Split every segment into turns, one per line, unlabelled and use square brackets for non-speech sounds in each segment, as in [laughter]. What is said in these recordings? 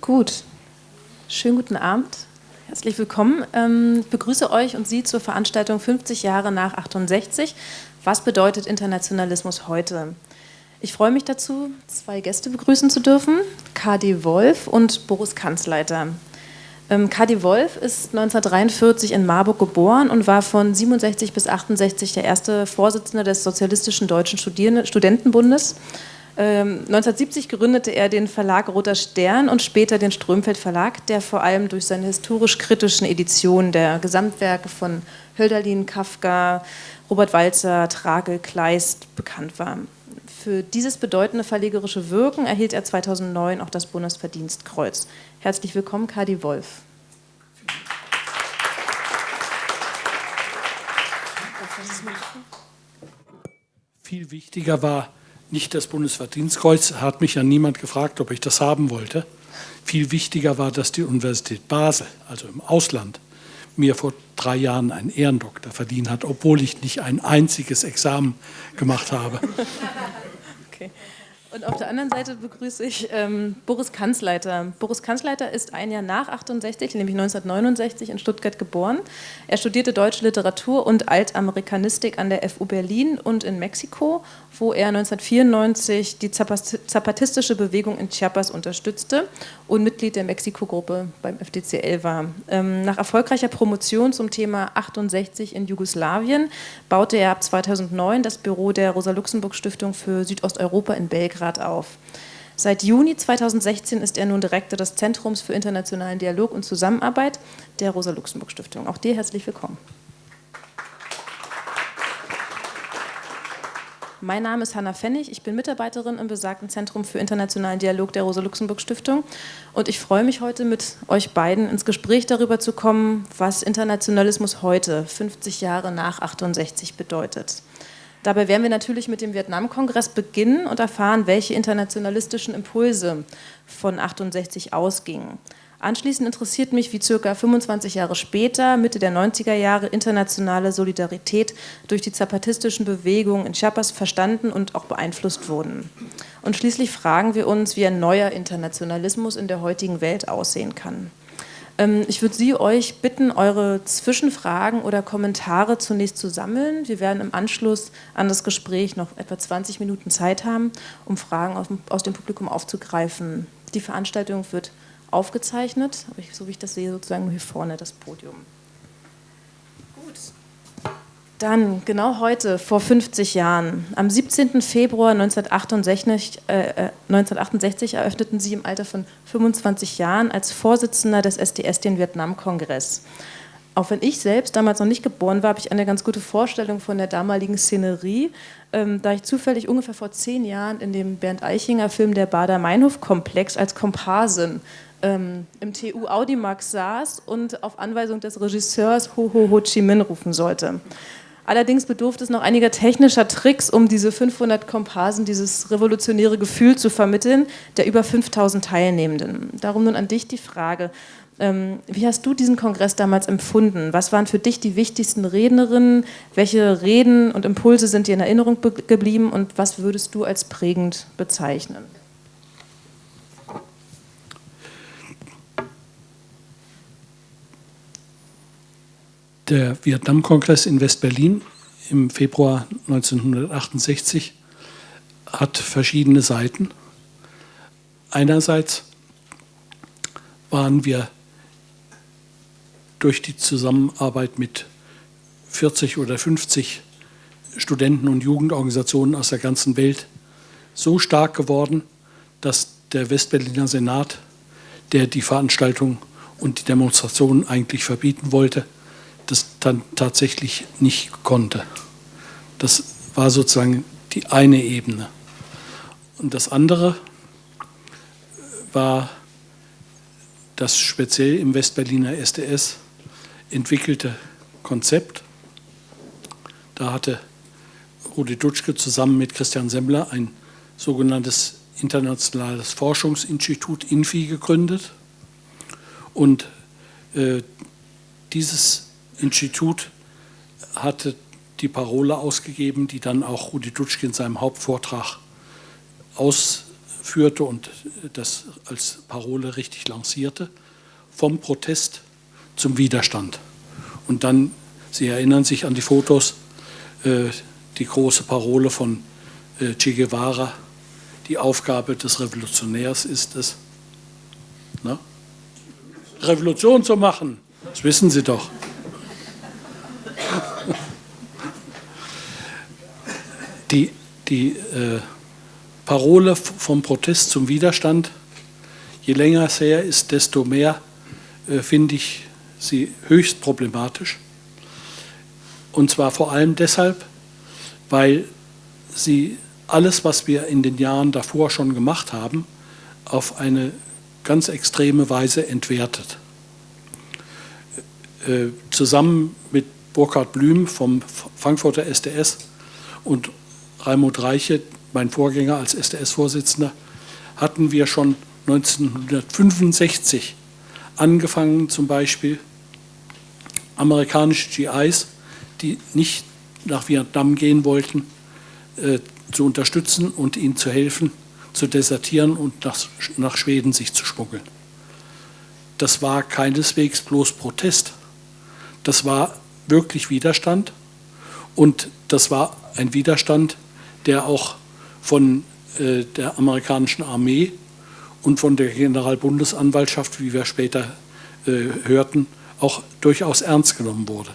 Gut, schönen guten Abend. Herzlich willkommen. Ähm, ich begrüße euch und Sie zur Veranstaltung 50 Jahre nach 68. Was bedeutet Internationalismus heute? Ich freue mich dazu, zwei Gäste begrüßen zu dürfen, Kadi Wolf und Boris Kanzleiter. Ähm, Kadi Wolf ist 1943 in Marburg geboren und war von 67 bis 68 der erste Vorsitzende des Sozialistischen Deutschen Studentenbundes 1970 ähm, gründete er den Verlag Roter Stern und später den Strömfeld Verlag, der vor allem durch seine historisch-kritischen Editionen der Gesamtwerke von Hölderlin, Kafka, Robert Walzer, Tragel, Kleist bekannt war. Für dieses bedeutende verlegerische Wirken erhielt er 2009 auch das Bundesverdienstkreuz. Herzlich willkommen, Kadi Wolf.
Viel wichtiger war nicht das Bundesverdienstkreuz, hat mich ja niemand gefragt, ob ich das haben wollte. Viel wichtiger war, dass die Universität Basel, also im Ausland, mir vor drei Jahren einen Ehrendoktor verdient hat, obwohl ich nicht ein einziges Examen gemacht habe.
Okay. Und auf der anderen Seite begrüße ich ähm, Boris Kanzleiter. Boris Kanzleiter ist ein Jahr nach 68, nämlich 1969 in Stuttgart geboren. Er studierte deutsche Literatur und Altamerikanistik an der FU Berlin und in Mexiko, wo er 1994 die zapatistische Bewegung in Chiapas unterstützte und Mitglied der Mexiko-Gruppe beim FDCL war. Ähm, nach erfolgreicher Promotion zum Thema 68 in Jugoslawien baute er ab 2009 das Büro der Rosa-Luxemburg-Stiftung für Südosteuropa in Belgrad Belgrad auf. Seit Juni 2016 ist er nun Direktor des Zentrums für internationalen Dialog und Zusammenarbeit der Rosa-Luxemburg-Stiftung. Auch dir herzlich willkommen. Mein Name ist Hanna Pfennig, ich bin Mitarbeiterin im besagten Zentrum für internationalen Dialog der Rosa-Luxemburg-Stiftung und ich freue mich heute mit euch beiden ins Gespräch darüber zu kommen, was Internationalismus heute, 50 Jahre nach 68, bedeutet. Dabei werden wir natürlich mit dem Vietnamkongress beginnen und erfahren, welche internationalistischen Impulse von 68 ausgingen. Anschließend interessiert mich, wie circa 25 Jahre später, Mitte der 90er Jahre, internationale Solidarität durch die zapatistischen Bewegungen in Chiapas verstanden und auch beeinflusst wurden. Und schließlich fragen wir uns, wie ein neuer Internationalismus in der heutigen Welt aussehen kann. Ähm, ich würde Sie euch bitten, eure Zwischenfragen oder Kommentare zunächst zu sammeln. Wir werden im Anschluss an das Gespräch noch etwa 20 Minuten Zeit haben, um Fragen aus dem Publikum aufzugreifen. Die Veranstaltung wird aufgezeichnet, so wie ich das sehe, sozusagen hier vorne das Podium. Dann, genau heute, vor 50 Jahren, am 17. Februar 1968, äh, 1968 äh, eröffneten Sie im Alter von 25 Jahren als Vorsitzender des SDS den Vietnam-Kongress. Auch wenn ich selbst damals noch nicht geboren war, habe ich eine ganz gute Vorstellung von der damaligen Szenerie, ähm, da ich zufällig ungefähr vor zehn Jahren in dem Bernd Eichinger Film Der Bader-Meinhof-Komplex als Komparsin ähm, im TU Audimax saß und auf Anweisung des Regisseurs Ho Ho Ho Chi Minh rufen sollte. Allerdings bedurfte es noch einiger technischer Tricks, um diese 500 Komparsen, dieses revolutionäre Gefühl zu vermitteln, der über 5000 Teilnehmenden. Darum nun an dich die Frage, ähm, wie hast du diesen Kongress damals empfunden? Was waren für dich die wichtigsten Rednerinnen? Welche Reden und Impulse sind dir in Erinnerung geblieben und was würdest du als prägend bezeichnen?
Der Vietnamkongress in West-Berlin im Februar 1968 hat verschiedene Seiten. Einerseits waren wir durch die Zusammenarbeit mit 40 oder 50 Studenten- und Jugendorganisationen aus der ganzen Welt so stark geworden, dass der Westberliner Senat, der die Veranstaltung und die Demonstration eigentlich verbieten wollte, das dann tatsächlich nicht konnte. Das war sozusagen die eine Ebene. Und das andere war das speziell im Westberliner SDS entwickelte Konzept. Da hatte Rudi Dutschke zusammen mit Christian Semmler ein sogenanntes internationales Forschungsinstitut INFI gegründet. Und äh, dieses Institut hatte die Parole ausgegeben, die dann auch Rudi Dutschke in seinem Hauptvortrag ausführte und das als Parole richtig lancierte, vom Protest zum Widerstand. Und dann, Sie erinnern sich an die Fotos, äh, die große Parole von äh, Che Guevara, die Aufgabe des Revolutionärs ist es, ne? Revolution zu machen. Das wissen Sie doch. Die, die äh, Parole vom Protest zum Widerstand, je länger es her ist, desto mehr äh, finde ich sie höchst problematisch. Und zwar vor allem deshalb, weil sie alles, was wir in den Jahren davor schon gemacht haben, auf eine ganz extreme Weise entwertet. Äh, zusammen mit Burkhard Blüm vom Frankfurter SDS und Raimund Reiche, mein Vorgänger als SDS-Vorsitzender, hatten wir schon 1965 angefangen, zum Beispiel amerikanische GIs, die nicht nach Vietnam gehen wollten, äh, zu unterstützen und ihnen zu helfen, zu desertieren und nach, nach Schweden sich zu schmuggeln. Das war keineswegs bloß Protest. Das war wirklich Widerstand und das war ein Widerstand, der auch von äh, der amerikanischen Armee und von der Generalbundesanwaltschaft, wie wir später äh, hörten, auch durchaus ernst genommen wurde.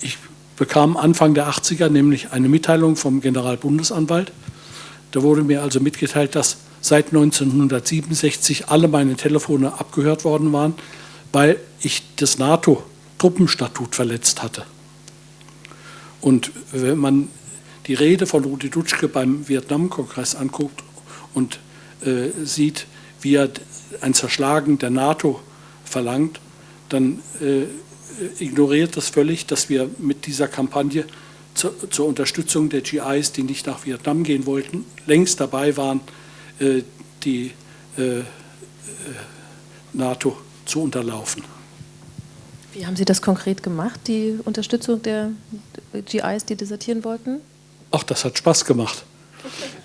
Ich bekam Anfang der 80er nämlich eine Mitteilung vom Generalbundesanwalt. Da wurde mir also mitgeteilt, dass seit 1967 alle meine Telefone abgehört worden waren, weil ich das NATO-Truppenstatut verletzt hatte. Und wenn man die Rede von Rudi Dutschke beim Vietnam-Kongress anguckt und äh, sieht, wie er ein Zerschlagen der NATO verlangt, dann äh, ignoriert das völlig, dass wir mit dieser Kampagne zu, zur Unterstützung der GIs, die nicht nach Vietnam gehen wollten, längst dabei waren, äh, die äh, äh, NATO zu unterlaufen.
Wie haben Sie das konkret gemacht, die Unterstützung der GIs, die desertieren wollten?
Ach, das hat Spaß gemacht.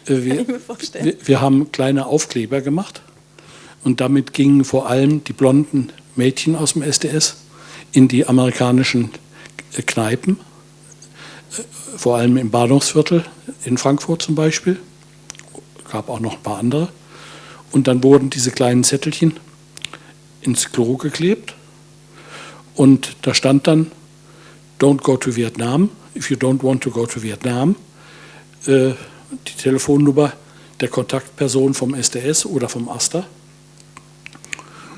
Äh, wir, wir, wir haben kleine Aufkleber gemacht und damit gingen vor allem die blonden Mädchen aus dem SDS in die amerikanischen Kneipen, vor allem im Bahnhofsviertel in Frankfurt zum Beispiel. Gab auch noch ein paar andere. Und dann wurden diese kleinen Zettelchen ins Klo geklebt und da stand dann Don't go to Vietnam, if you don't want to go to Vietnam. Äh, die Telefonnummer der Kontaktperson vom SDS oder vom AStA.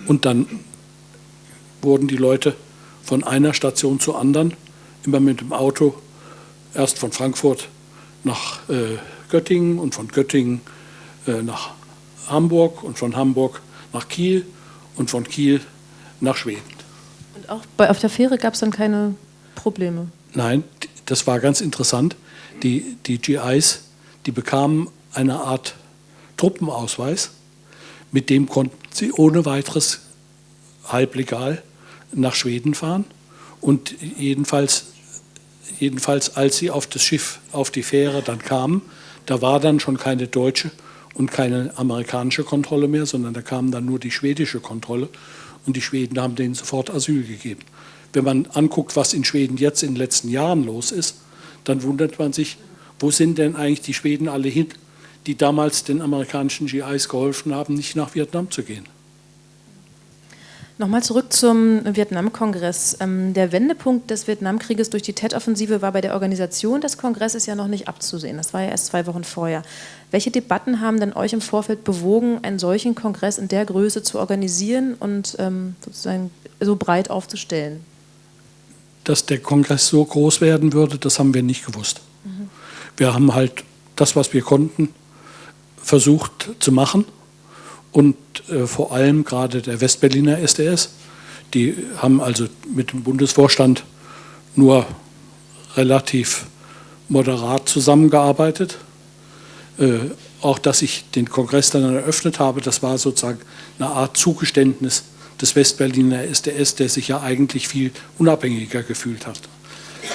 Und dann wurden die Leute von einer Station zur anderen, immer mit dem Auto, erst von Frankfurt nach äh, Göttingen und von Göttingen äh, nach Hamburg und von Hamburg nach Kiel und von Kiel nach Schweden.
Und auch bei, auf der Fähre gab es dann keine Probleme?
Nein, das war ganz interessant. Die, die GIs, die bekamen eine Art Truppenausweis, mit dem konnten sie ohne weiteres halblegal nach Schweden fahren und jedenfalls, jedenfalls als sie auf das Schiff, auf die Fähre dann kamen, da war dann schon keine deutsche und keine amerikanische Kontrolle mehr, sondern da kam dann nur die schwedische Kontrolle und die Schweden haben denen sofort Asyl gegeben. Wenn man anguckt, was in Schweden jetzt in den letzten Jahren los ist, dann wundert man sich, wo sind denn eigentlich die Schweden alle hin, die damals den amerikanischen GIs geholfen haben, nicht nach Vietnam zu gehen.
Nochmal zurück zum Vietnamkongress. Ähm, der Wendepunkt des Vietnamkrieges durch die Tet-Offensive war bei der Organisation des Kongresses ja noch nicht abzusehen. Das war ja erst zwei Wochen vorher. Welche Debatten haben denn euch im Vorfeld bewogen, einen solchen Kongress in der Größe zu organisieren und ähm, sozusagen so breit aufzustellen?
Dass der Kongress so groß werden würde, das haben wir nicht gewusst. Mhm. Wir haben halt das, was wir konnten, versucht zu machen und äh, vor allem gerade der Westberliner SDS. Die haben also mit dem Bundesvorstand nur relativ moderat zusammengearbeitet. Äh, auch dass ich den Kongress dann eröffnet habe, das war sozusagen eine Art Zugeständnis des Westberliner SDS, der sich ja eigentlich viel unabhängiger gefühlt hat.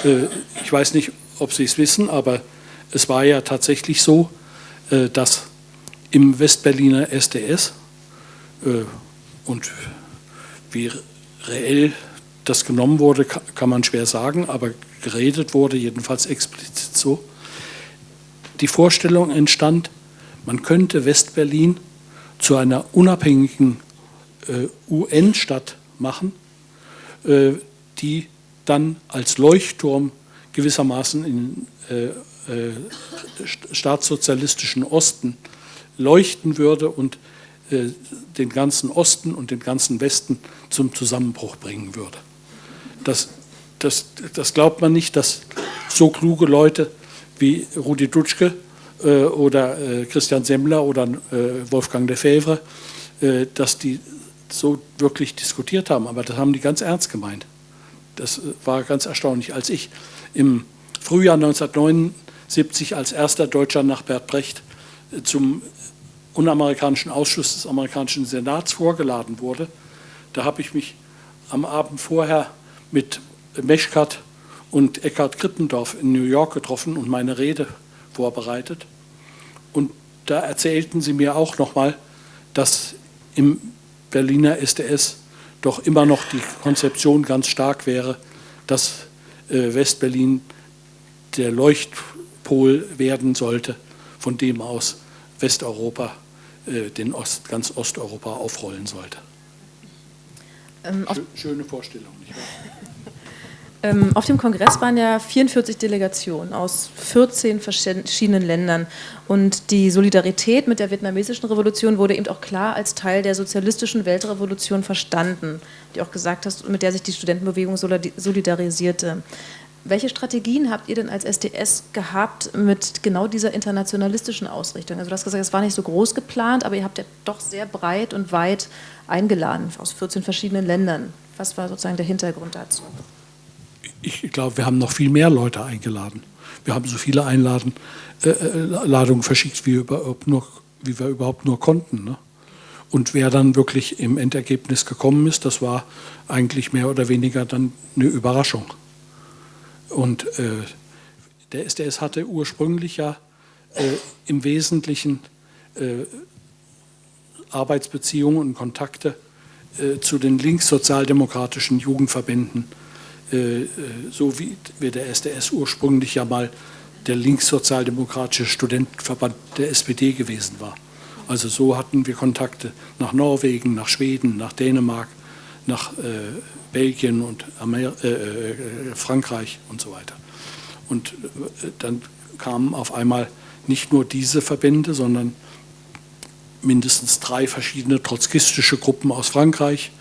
Äh, ich weiß nicht, ob Sie es wissen, aber es war ja tatsächlich so, äh, dass im Westberliner SDS äh, und wie reell das genommen wurde, kann man schwer sagen, aber geredet wurde jedenfalls explizit so, die Vorstellung entstand, man könnte Westberlin zu einer unabhängigen UN-Stadt machen, äh, die dann als Leuchtturm gewissermaßen in äh, äh staatssozialistischen Osten leuchten würde und äh, den ganzen Osten und den ganzen Westen zum Zusammenbruch bringen würde. Das, das, das glaubt man nicht, dass so kluge Leute wie Rudi Dutschke äh, oder äh, Christian Semmler oder äh, Wolfgang Lefebvre, äh, dass die so wirklich diskutiert haben. Aber das haben die ganz ernst gemeint. Das äh, war ganz erstaunlich. Als ich im Frühjahr 1979 als erster Deutscher nach Bert Brecht zum unamerikanischen Ausschuss des amerikanischen Senats vorgeladen wurde, da habe ich mich am Abend vorher mit Meschkat und Eckhard Krippendorf in New York getroffen und meine Rede vorbereitet. Und da erzählten sie mir auch nochmal, dass im Berliner SDS doch immer noch die Konzeption ganz stark wäre, dass äh, Westberlin der Leuchtpol werden sollte, von dem aus Westeuropa äh, den Ost, ganz Osteuropa aufrollen sollte. Ähm, Schöne Vorstellung, nicht wahr?
Ähm, auf dem Kongress waren ja 44 Delegationen aus 14 verschiedenen Ländern. Und die Solidarität mit der vietnamesischen Revolution wurde eben auch klar als Teil der sozialistischen Weltrevolution verstanden, die auch gesagt hast, mit der sich die Studentenbewegung solidarisierte. Welche Strategien habt ihr denn als SDS gehabt mit genau dieser internationalistischen Ausrichtung? Also du hast gesagt, es war nicht so groß geplant, aber ihr habt ja doch sehr breit und weit eingeladen aus 14 verschiedenen Ländern. Was war sozusagen der Hintergrund dazu?
Ich glaube, wir haben noch viel mehr Leute eingeladen. Wir haben so viele Einladen, äh, äh verschickt, wie, überhaupt nur, wie wir überhaupt nur konnten. Ne? Und wer dann wirklich im Endergebnis gekommen ist, das war eigentlich mehr oder weniger dann eine Überraschung. Und äh, der SDS hatte ursprünglich ja äh, im Wesentlichen äh, Arbeitsbeziehungen und Kontakte äh, zu den linkssozialdemokratischen Jugendverbänden, äh, so wie, der SDS ursprünglich ja mal der linkssozialdemokratische Studentenverband der SPD gewesen war. Also so hatten wir Kontakte nach Norwegen, nach Schweden, nach Dänemark, nach äh, Belgien und Amer äh, äh, Frankreich und so weiter. Und äh, dann kamen auf einmal nicht nur diese Verbände, sondern mindestens drei verschiedene trotzkistische Gruppen aus Frankreich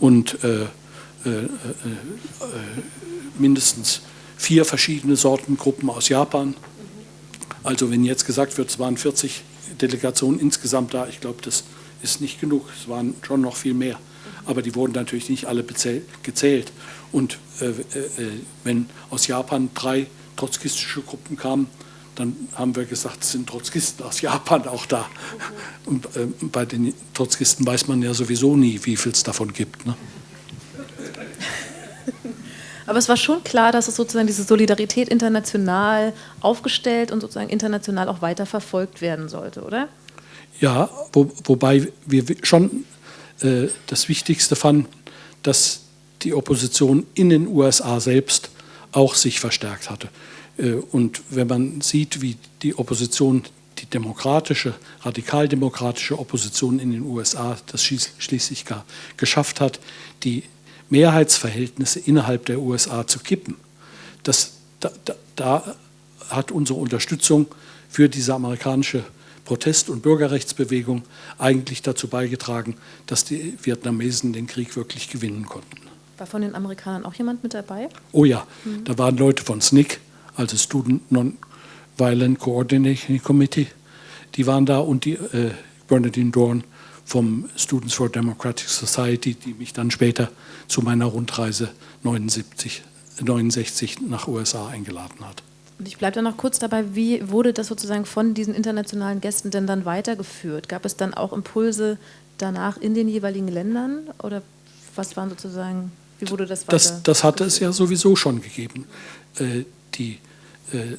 und äh, äh, äh, mindestens vier verschiedene Sorten Gruppen aus Japan. Also wenn jetzt gesagt wird, es waren 40 Delegationen insgesamt da, ich glaube, das ist nicht genug, es waren schon noch viel mehr aber die wurden natürlich nicht alle gezählt. Und äh, äh, äh, wenn aus Japan drei trotzkistische Gruppen kamen, dann haben wir gesagt, es sind Trotzkisten aus Japan auch da. Und äh, bei den Trotzkisten weiß man ja sowieso nie, wie viel es davon gibt. Ne? [laughs]
Aber es war schon klar, dass es sozusagen diese Solidarität international aufgestellt und sozusagen international auch weiter verfolgt werden sollte, oder?
Ja, wo, wobei wir schon äh, das Wichtigste fanden, dass die Opposition in den USA selbst auch sich verstärkt hatte. Äh, und wenn man sieht, wie die Opposition, die demokratische, radikaldemokratische Opposition in den USA das schließlich geschafft hat, die Mehrheitsverhältnisse innerhalb der USA zu kippen, das, da, da, da hat unsere Unterstützung für diese amerikanische Protest- und Bürgerrechtsbewegung eigentlich dazu beigetragen, dass die Vietnamesen den Krieg wirklich gewinnen konnten.
War von den Amerikanern auch jemand mit dabei?
Oh ja, mhm. da waren Leute von SNCC, also Student Non-Violent Coordination Committee, die waren da und die äh, Bernadine Dorn vom Students for Democratic Society, die mich dann später zu meiner Rundreise 79, 69 nach USA eingeladen hat.
Und ich bleibe da noch kurz dabei, wie wurde das sozusagen von diesen internationalen Gästen denn dann weitergeführt? Gab es dann auch Impulse danach in den jeweiligen Ländern oder was waren sozusagen, wie wurde das
weiter? Das, das hatte es ja sowieso schon gegeben. Äh, die äh,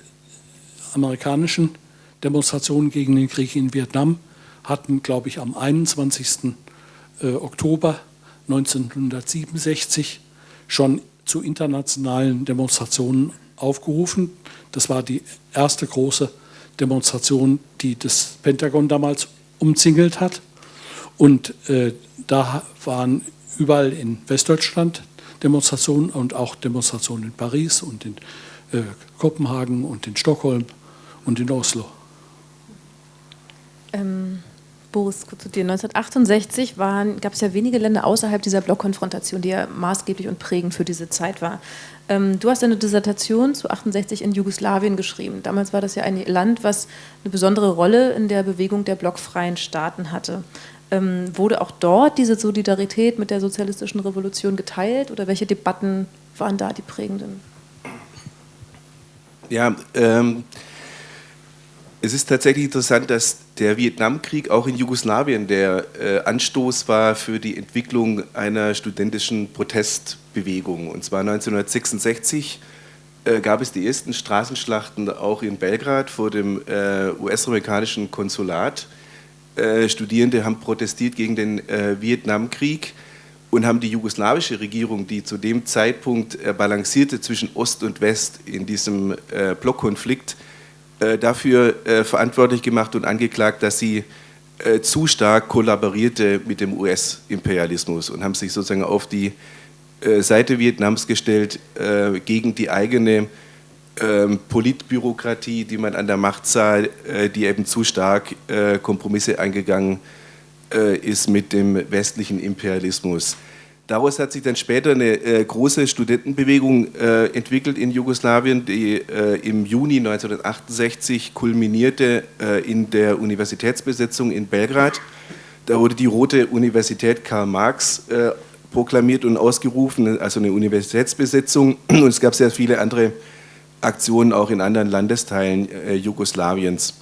amerikanischen Demonstrationen gegen den Krieg in Vietnam hatten, glaube ich, am 21. Äh, Oktober 1967 schon zu internationalen Demonstrationen aufgerufen. Das war die erste große Demonstration, die das Pentagon damals umzingelt hat. Und äh, da waren überall in Westdeutschland Demonstrationen und auch Demonstrationen in Paris und in äh, Kopenhagen und in Stockholm und in Oslo.
Ähm, Boris, kurz zu dir. 1968 gab es ja wenige Länder außerhalb dieser Blockkonfrontation, die ja maßgeblich und prägend für diese Zeit war. Ähm, du hast eine Dissertation zu 68 in Jugoslawien geschrieben. Damals war das ja ein Land, was eine besondere Rolle in der Bewegung der blockfreien Staaten hatte. Ähm, wurde auch dort diese Solidarität mit der sozialistischen Revolution geteilt oder welche Debatten waren da die prägenden?
Ja, ähm, es ist tatsächlich interessant, dass der Vietnamkrieg auch in Jugoslawien der äh, Anstoß war für die Entwicklung einer studentischen Protestbewegung. Und zwar 1966 äh, gab es die ersten Straßenschlachten auch in Belgrad vor dem äh, US-amerikanischen Konsulat. Äh, Studierende haben protestiert gegen den äh, Vietnamkrieg und haben die jugoslawische Regierung, die zu dem Zeitpunkt äh, balancierte zwischen Ost und West in diesem Blockkonflikt, dafür verantwortlich gemacht und angeklagt, dass sie zu stark kollaborierte mit dem US-Imperialismus und haben sich sozusagen auf die Seite Vietnams gestellt gegen die eigene ähm, Politbürokratie, die man an der Macht sah, äh, die eben zu stark äh, Kompromisse eingegangen äh, ist mit dem westlichen Imperialismus. Daraus hat sich dann später eine äh, große Studentenbewegung äh, entwickelt in Jugoslawien, die äh, im Juni 1968 kulminierte in der Universitätsbesetzung in Belgrad. Da wurde die Rote Universität Karl Marx proklamiert und ausgerufen, also eine Universitätsbesetzung. [clears throat] Und es gab sehr viele andere Aktionen auch in anderen Landesteilen äh, Jugoslawiens.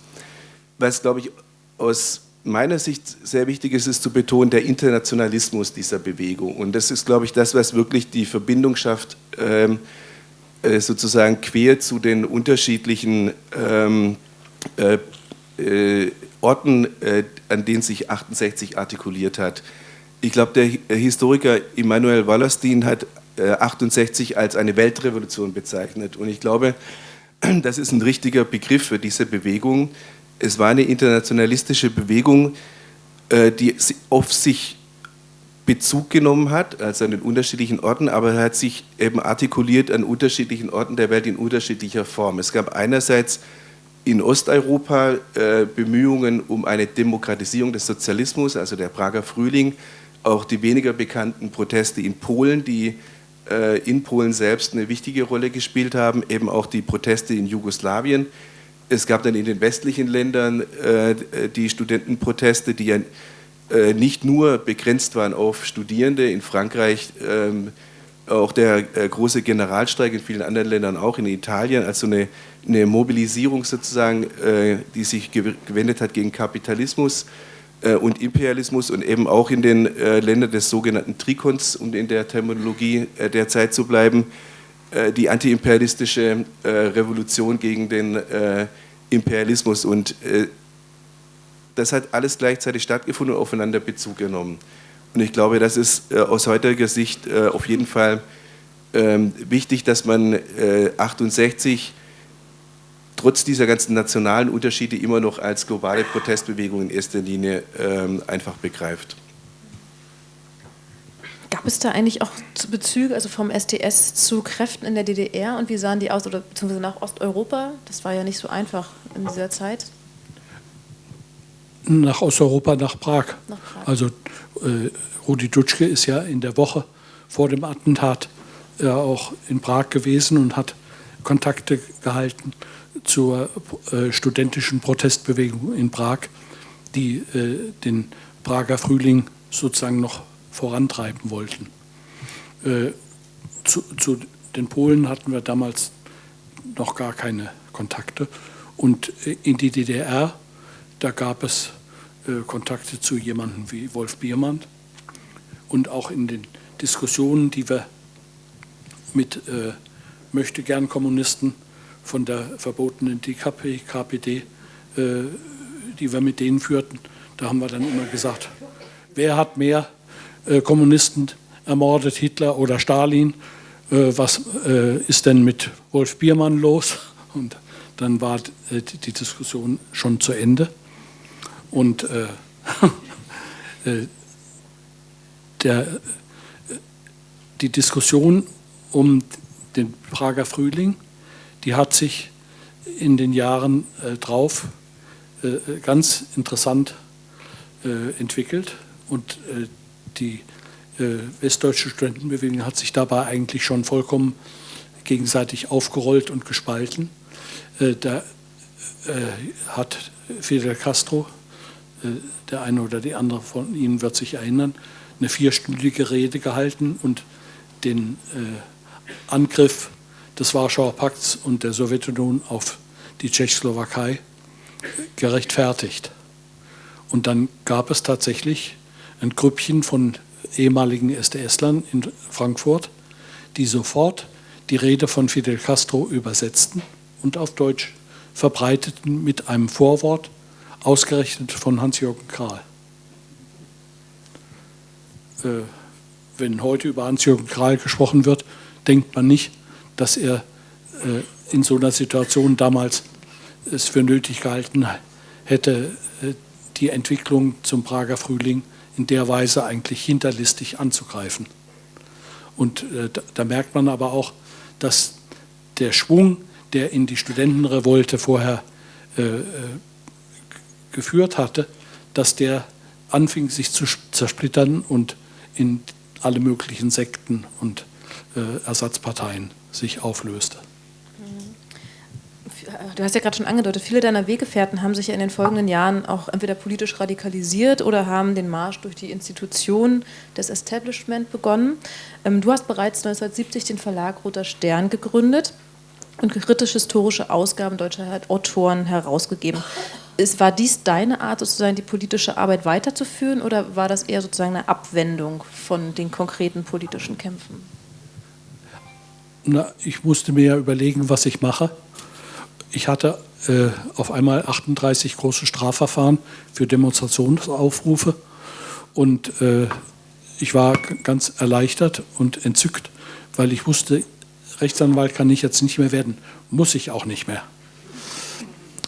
Was, glaube ich, aus meiner Sicht sehr wichtig ist, ist zu betonen, der Internationalismus dieser Bewegung. Und das ist, glaube ich, das, was wirklich die Verbindung schafft, ähm, äh, sozusagen quer zu den unterschiedlichen ähm, äh, äh, Orten, äh, an denen sich 68 artikuliert hat. Ich glaube, der Historiker Immanuel Wallerstein hat 68 äh, als eine Weltrevolution bezeichnet. Und ich glaube, [clears throat] das ist ein richtiger Begriff für diese Bewegung. Es war eine internationalistische Bewegung, äh, die auf sich Bezug genommen hat, also an den unterschiedlichen Orten, aber hat sich eben artikuliert an unterschiedlichen Orten der Welt in unterschiedlicher Form. Es gab einerseits in Osteuropa äh, Bemühungen um eine Demokratisierung des Sozialismus, also der Prager Frühling, auch die weniger bekannten Proteste in Polen, die äh, in Polen selbst eine wichtige Rolle gespielt haben, eben auch die Proteste in Jugoslawien. Es gab dann in den westlichen Ländern äh, die Studentenproteste, die ja äh, nicht nur begrenzt waren auf Studierende, in Frankreich ähm, auch der große Generalstreik, in vielen anderen Ländern auch, in Italien, also eine, eine Mobilisierung sozusagen, die sich gewendet hat gegen Kapitalismus äh, und Imperialismus und eben auch in den äh, Ländern des sogenannten Trikons, um in der Terminologie äh, der Zeit zu bleiben, die antiimperialistische Revolution gegen den Imperialismus. Und das hat alles gleichzeitig stattgefunden und aufeinander Bezug genommen. Und ich glaube, das ist aus heutiger Sicht auf jeden Fall ähm, wichtig, dass man 68 trotz dieser ganzen nationalen Unterschiede immer noch als globale Protestbewegung in erster Linie ähm, einfach begreift.
Gab es da eigentlich auch Bezüge, also vom STS zu Kräften in der DDR und wie sahen die aus, oder beziehungsweise nach Osteuropa? Das war ja nicht so einfach in dieser Zeit.
Nach Osteuropa, nach Prag. Nach Prag. Also äh, Rudi Dutschke ist ja in der Woche vor dem Attentat äh, auch in Prag gewesen und hat Kontakte gehalten zur äh, studentischen Protestbewegung in Prag, die äh, den Prager Frühling sozusagen noch vorantreiben wollten. Äh, zu, zu, den Polen hatten wir damals noch gar keine Kontakte. Und äh, in die DDR, da gab es äh, Kontakte zu jemandem wie Wolf Biermann. Und auch in den Diskussionen, die wir mit äh, möchte gern Kommunisten von der verbotenen DKP, KPD, äh, die wir mit denen führten. Da haben wir dann immer gesagt, wer hat mehr Kommunisten ermordet, Hitler oder Stalin? Äh, was äh, ist denn mit Wolf Biermann los? [laughs] Und dann war äh, die, Diskussion schon zu Ende. Und äh, [laughs] der, die Diskussion um den Prager Frühling, die hat sich in den Jahren äh, drauf äh, ganz interessant äh, entwickelt und äh, die äh, westdeutsche Studentenbewegung hat sich dabei eigentlich schon vollkommen gegenseitig aufgerollt und gespalten. Äh, da hat Fidel Castro, der eine oder die andere von Ihnen wird sich erinnern, eine vierstündige Rede gehalten und den Angriff des Warschauer Pakts und der Sowjetunion auf die Tschechoslowakei gerechtfertigt. Und dann gab es tatsächlich ein Grüppchen von ehemaligen SDS-Lern in Frankfurt, die sofort die Rede von Fidel Castro übersetzten und auf Deutsch verbreiteten mit einem Vorwort, ausgerechnet von Hans-Jürgen Krahl. Äh, wenn heute über Hans-Jürgen Krahl gesprochen wird, denkt man nicht, dass er äh, in so einer Situation damals es für nötig gehalten hätte, äh, die Entwicklung zum Prager Frühling in der Weise eigentlich hinterlistig anzugreifen. Und äh, da, da, merkt man aber auch, dass der Schwung, der in die Studentenrevolte vorher äh, äh geführt hatte, dass der anfing sich zu zersplittern und in alle möglichen Sekten und äh, Ersatzparteien sich auflöste.
Du hast ja gerade schon angedeutet, viele deiner Weggefährten haben sich ja in den folgenden Jahren auch entweder politisch radikalisiert oder haben den Marsch durch die Institutionen des Establishment begonnen. Ähm, du hast bereits 1970 den Verlag Roter Stern gegründet und kritisch-historische Ausgaben deutscher Autoren herausgegeben. War dies deine Art, sozusagen die politische Arbeit weiterzuführen oder war das eher sozusagen eine Abwendung von den konkreten politischen Kämpfen?
Na, ich musste mir ja überlegen, was ich mache. Ich hatte äh, auf einmal 38 große Strafverfahren für Demonstrationsaufrufe und äh, ich war ganz erleichtert und entzückt, weil ich wusste, Rechtsanwalt kann ich jetzt nicht mehr werden, muss ich auch nicht mehr.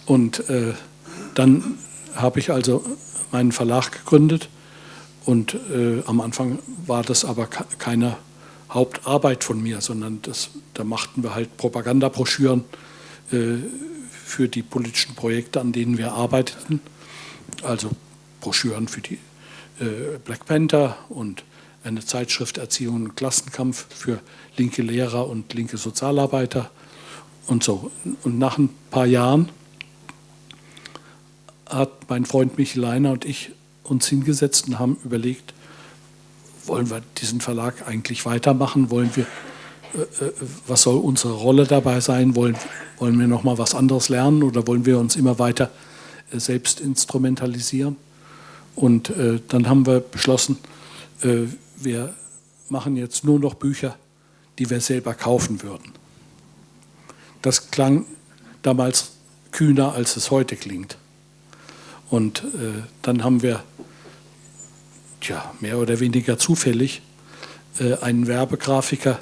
Und äh, dann habe ich also meinen Verlag gegründet und äh, am Anfang war das aber keine Hauptarbeit von mir, sondern das, da machten wir halt Propagandabroschüren für die politischen Projekte, an denen wir arbeiteten. Also Broschüren für die äh, Black Panther und eine Zeitschrift Erziehung und Klassenkampf für linke Lehrer und linke Sozialarbeiter und so. Und nach ein paar Jahren hat mein Freund Michael Leiner und ich uns hingesetzt und haben überlegt, wollen wir diesen Verlag eigentlich weitermachen? Wollen wir, äh, äh, was soll unsere Rolle dabei sein? Wollen, wollen wir noch mal was anderes lernen oder wollen wir uns immer weiter äh, selbst instrumentalisieren? Und äh, dann haben wir beschlossen, äh, wir machen jetzt nur noch Bücher, die wir selber kaufen würden. Das klang damals kühner, als es heute klingt. Und äh, dann haben wir tja, mehr oder weniger zufällig äh, einen Werbegrafiker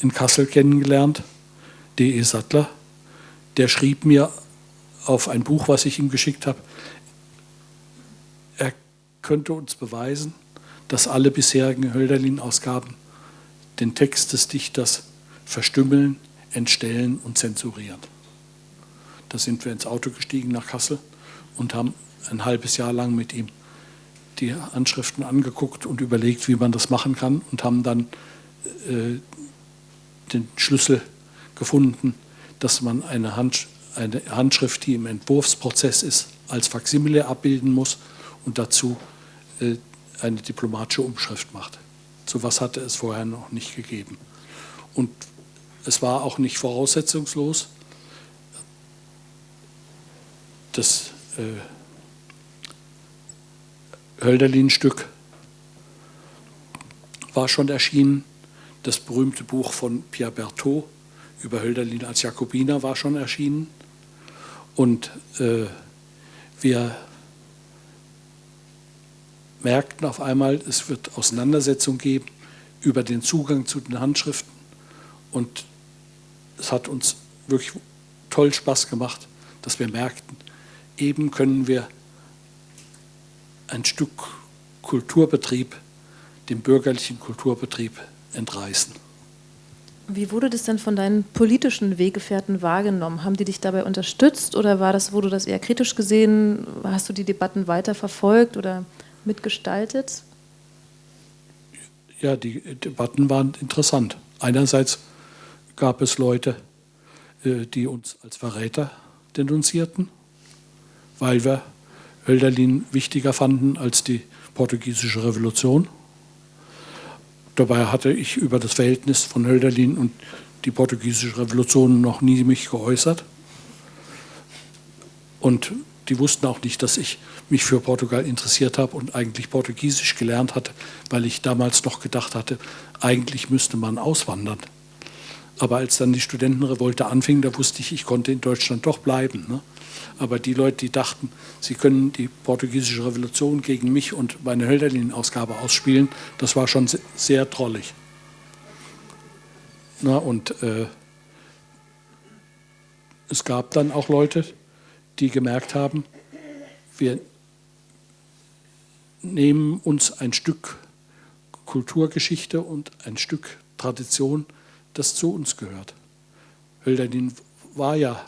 in Kassel kennengelernt, D.E. Sattler. Der schrieb mir auf ein Buch, was ich ihm geschickt habe, er könnte uns beweisen, dass alle bisherigen Hölderlin-Ausgaben den Text des Dichters verstümmeln, entstellen und zensurieren. Da sind wir ins Auto gestiegen nach Kassel und haben ein halbes Jahr lang mit ihm die Handschriften angeguckt und überlegt, wie man das machen kann und haben dann äh, den Schlüssel gefunden, dass man eine, Hand, eine, Handschrift, die im Entwurfsprozess ist, als Faksimile abbilden muss und dazu äh, eine diplomatische Umschrift macht. So was hatte es vorher noch nicht gegeben. Und es war auch nicht voraussetzungslos. Das äh, Hölderlin-Stück war schon erschienen, das berühmte Buch von Pierre Berthaud über Hölderlin als Jakobiner war schon erschienen. Und äh, wir merkten auf einmal, es wird Auseinandersetzung geben über den Zugang zu den Handschriften. Und es hat uns wirklich toll Spaß gemacht, dass wir merkten, eben können wir ein Stück Kulturbetrieb, dem bürgerlichen Kulturbetrieb entreißen.
Wie wurde das denn von deinen politischen Weggefährten wahrgenommen? Haben die dich dabei unterstützt oder war das, wurde das eher kritisch gesehen? Hast du die Debatten weiter verfolgt oder mitgestaltet?
Ja, die Debatten waren interessant. Einerseits gab es Leute, äh, die uns als Verräter denunzierten, weil wir Hölderlin wichtiger fanden als die portugiesische Revolution. Dabei hatte ich über das Verhältnis von Hölderlin und die portugiesische Revolution noch nie mich geäußert. Und die wussten auch nicht, dass ich mich für Portugal interessiert habe und eigentlich Portugiesisch gelernt hatte, weil ich damals noch gedacht hatte, eigentlich müsste man auswandern. Aber als dann die Studentenrevolte anfing, da wusste ich, ich konnte in Deutschland doch bleiben. Ne? Aber die Leute, die dachten, sie können die portugiesische Revolution gegen mich und meine Hölderlin-Ausgabe ausspielen, das war schon sehr drollig. Na, und äh, es gab dann auch Leute, die gemerkt haben, wir nehmen uns ein Stück Kulturgeschichte und ein Stück Tradition, das zu uns gehört. Hölderlin war ja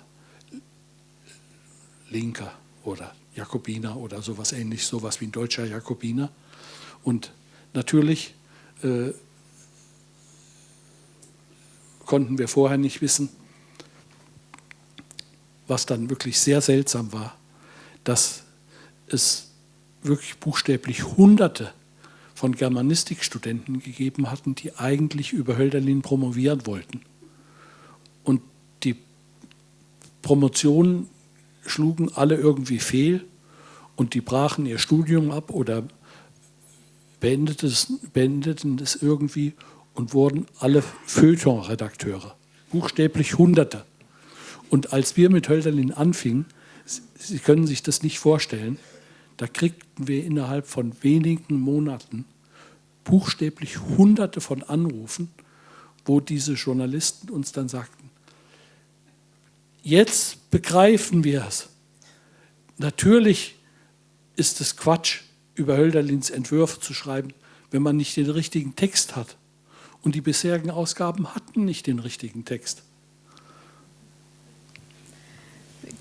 Linker oder Jakobiner oder sowas ähnliches, sowas wie ein deutscher Jakobiner. Und natürlich äh, konnten wir vorher nicht wissen, was dann wirklich sehr seltsam war, dass es wirklich buchstäblich Hunderte von Germanistikstudenten gegeben hatten, die eigentlich über Hölderlin promovieren wollten. Und die Promotionen schlugen alle irgendwie fehl und die brachen ihr Studium ab oder beendeten es, irgendwie und wurden alle Feuilleton-Redakteure. Buchstäblich Hunderte. Und als wir mit Hölderlin anfingen, Sie können sich das nicht vorstellen, da kriegten wir innerhalb von wenigen Monaten buchstäblich Hunderte von Anrufen, wo diese Journalisten uns dann sagten, Jetzt begreifen wir es. Natürlich ist es Quatsch, über Hölderlins Entwürfe zu schreiben, wenn man nicht den richtigen Text hat. Und die bisherigen Ausgaben hatten nicht den richtigen Text.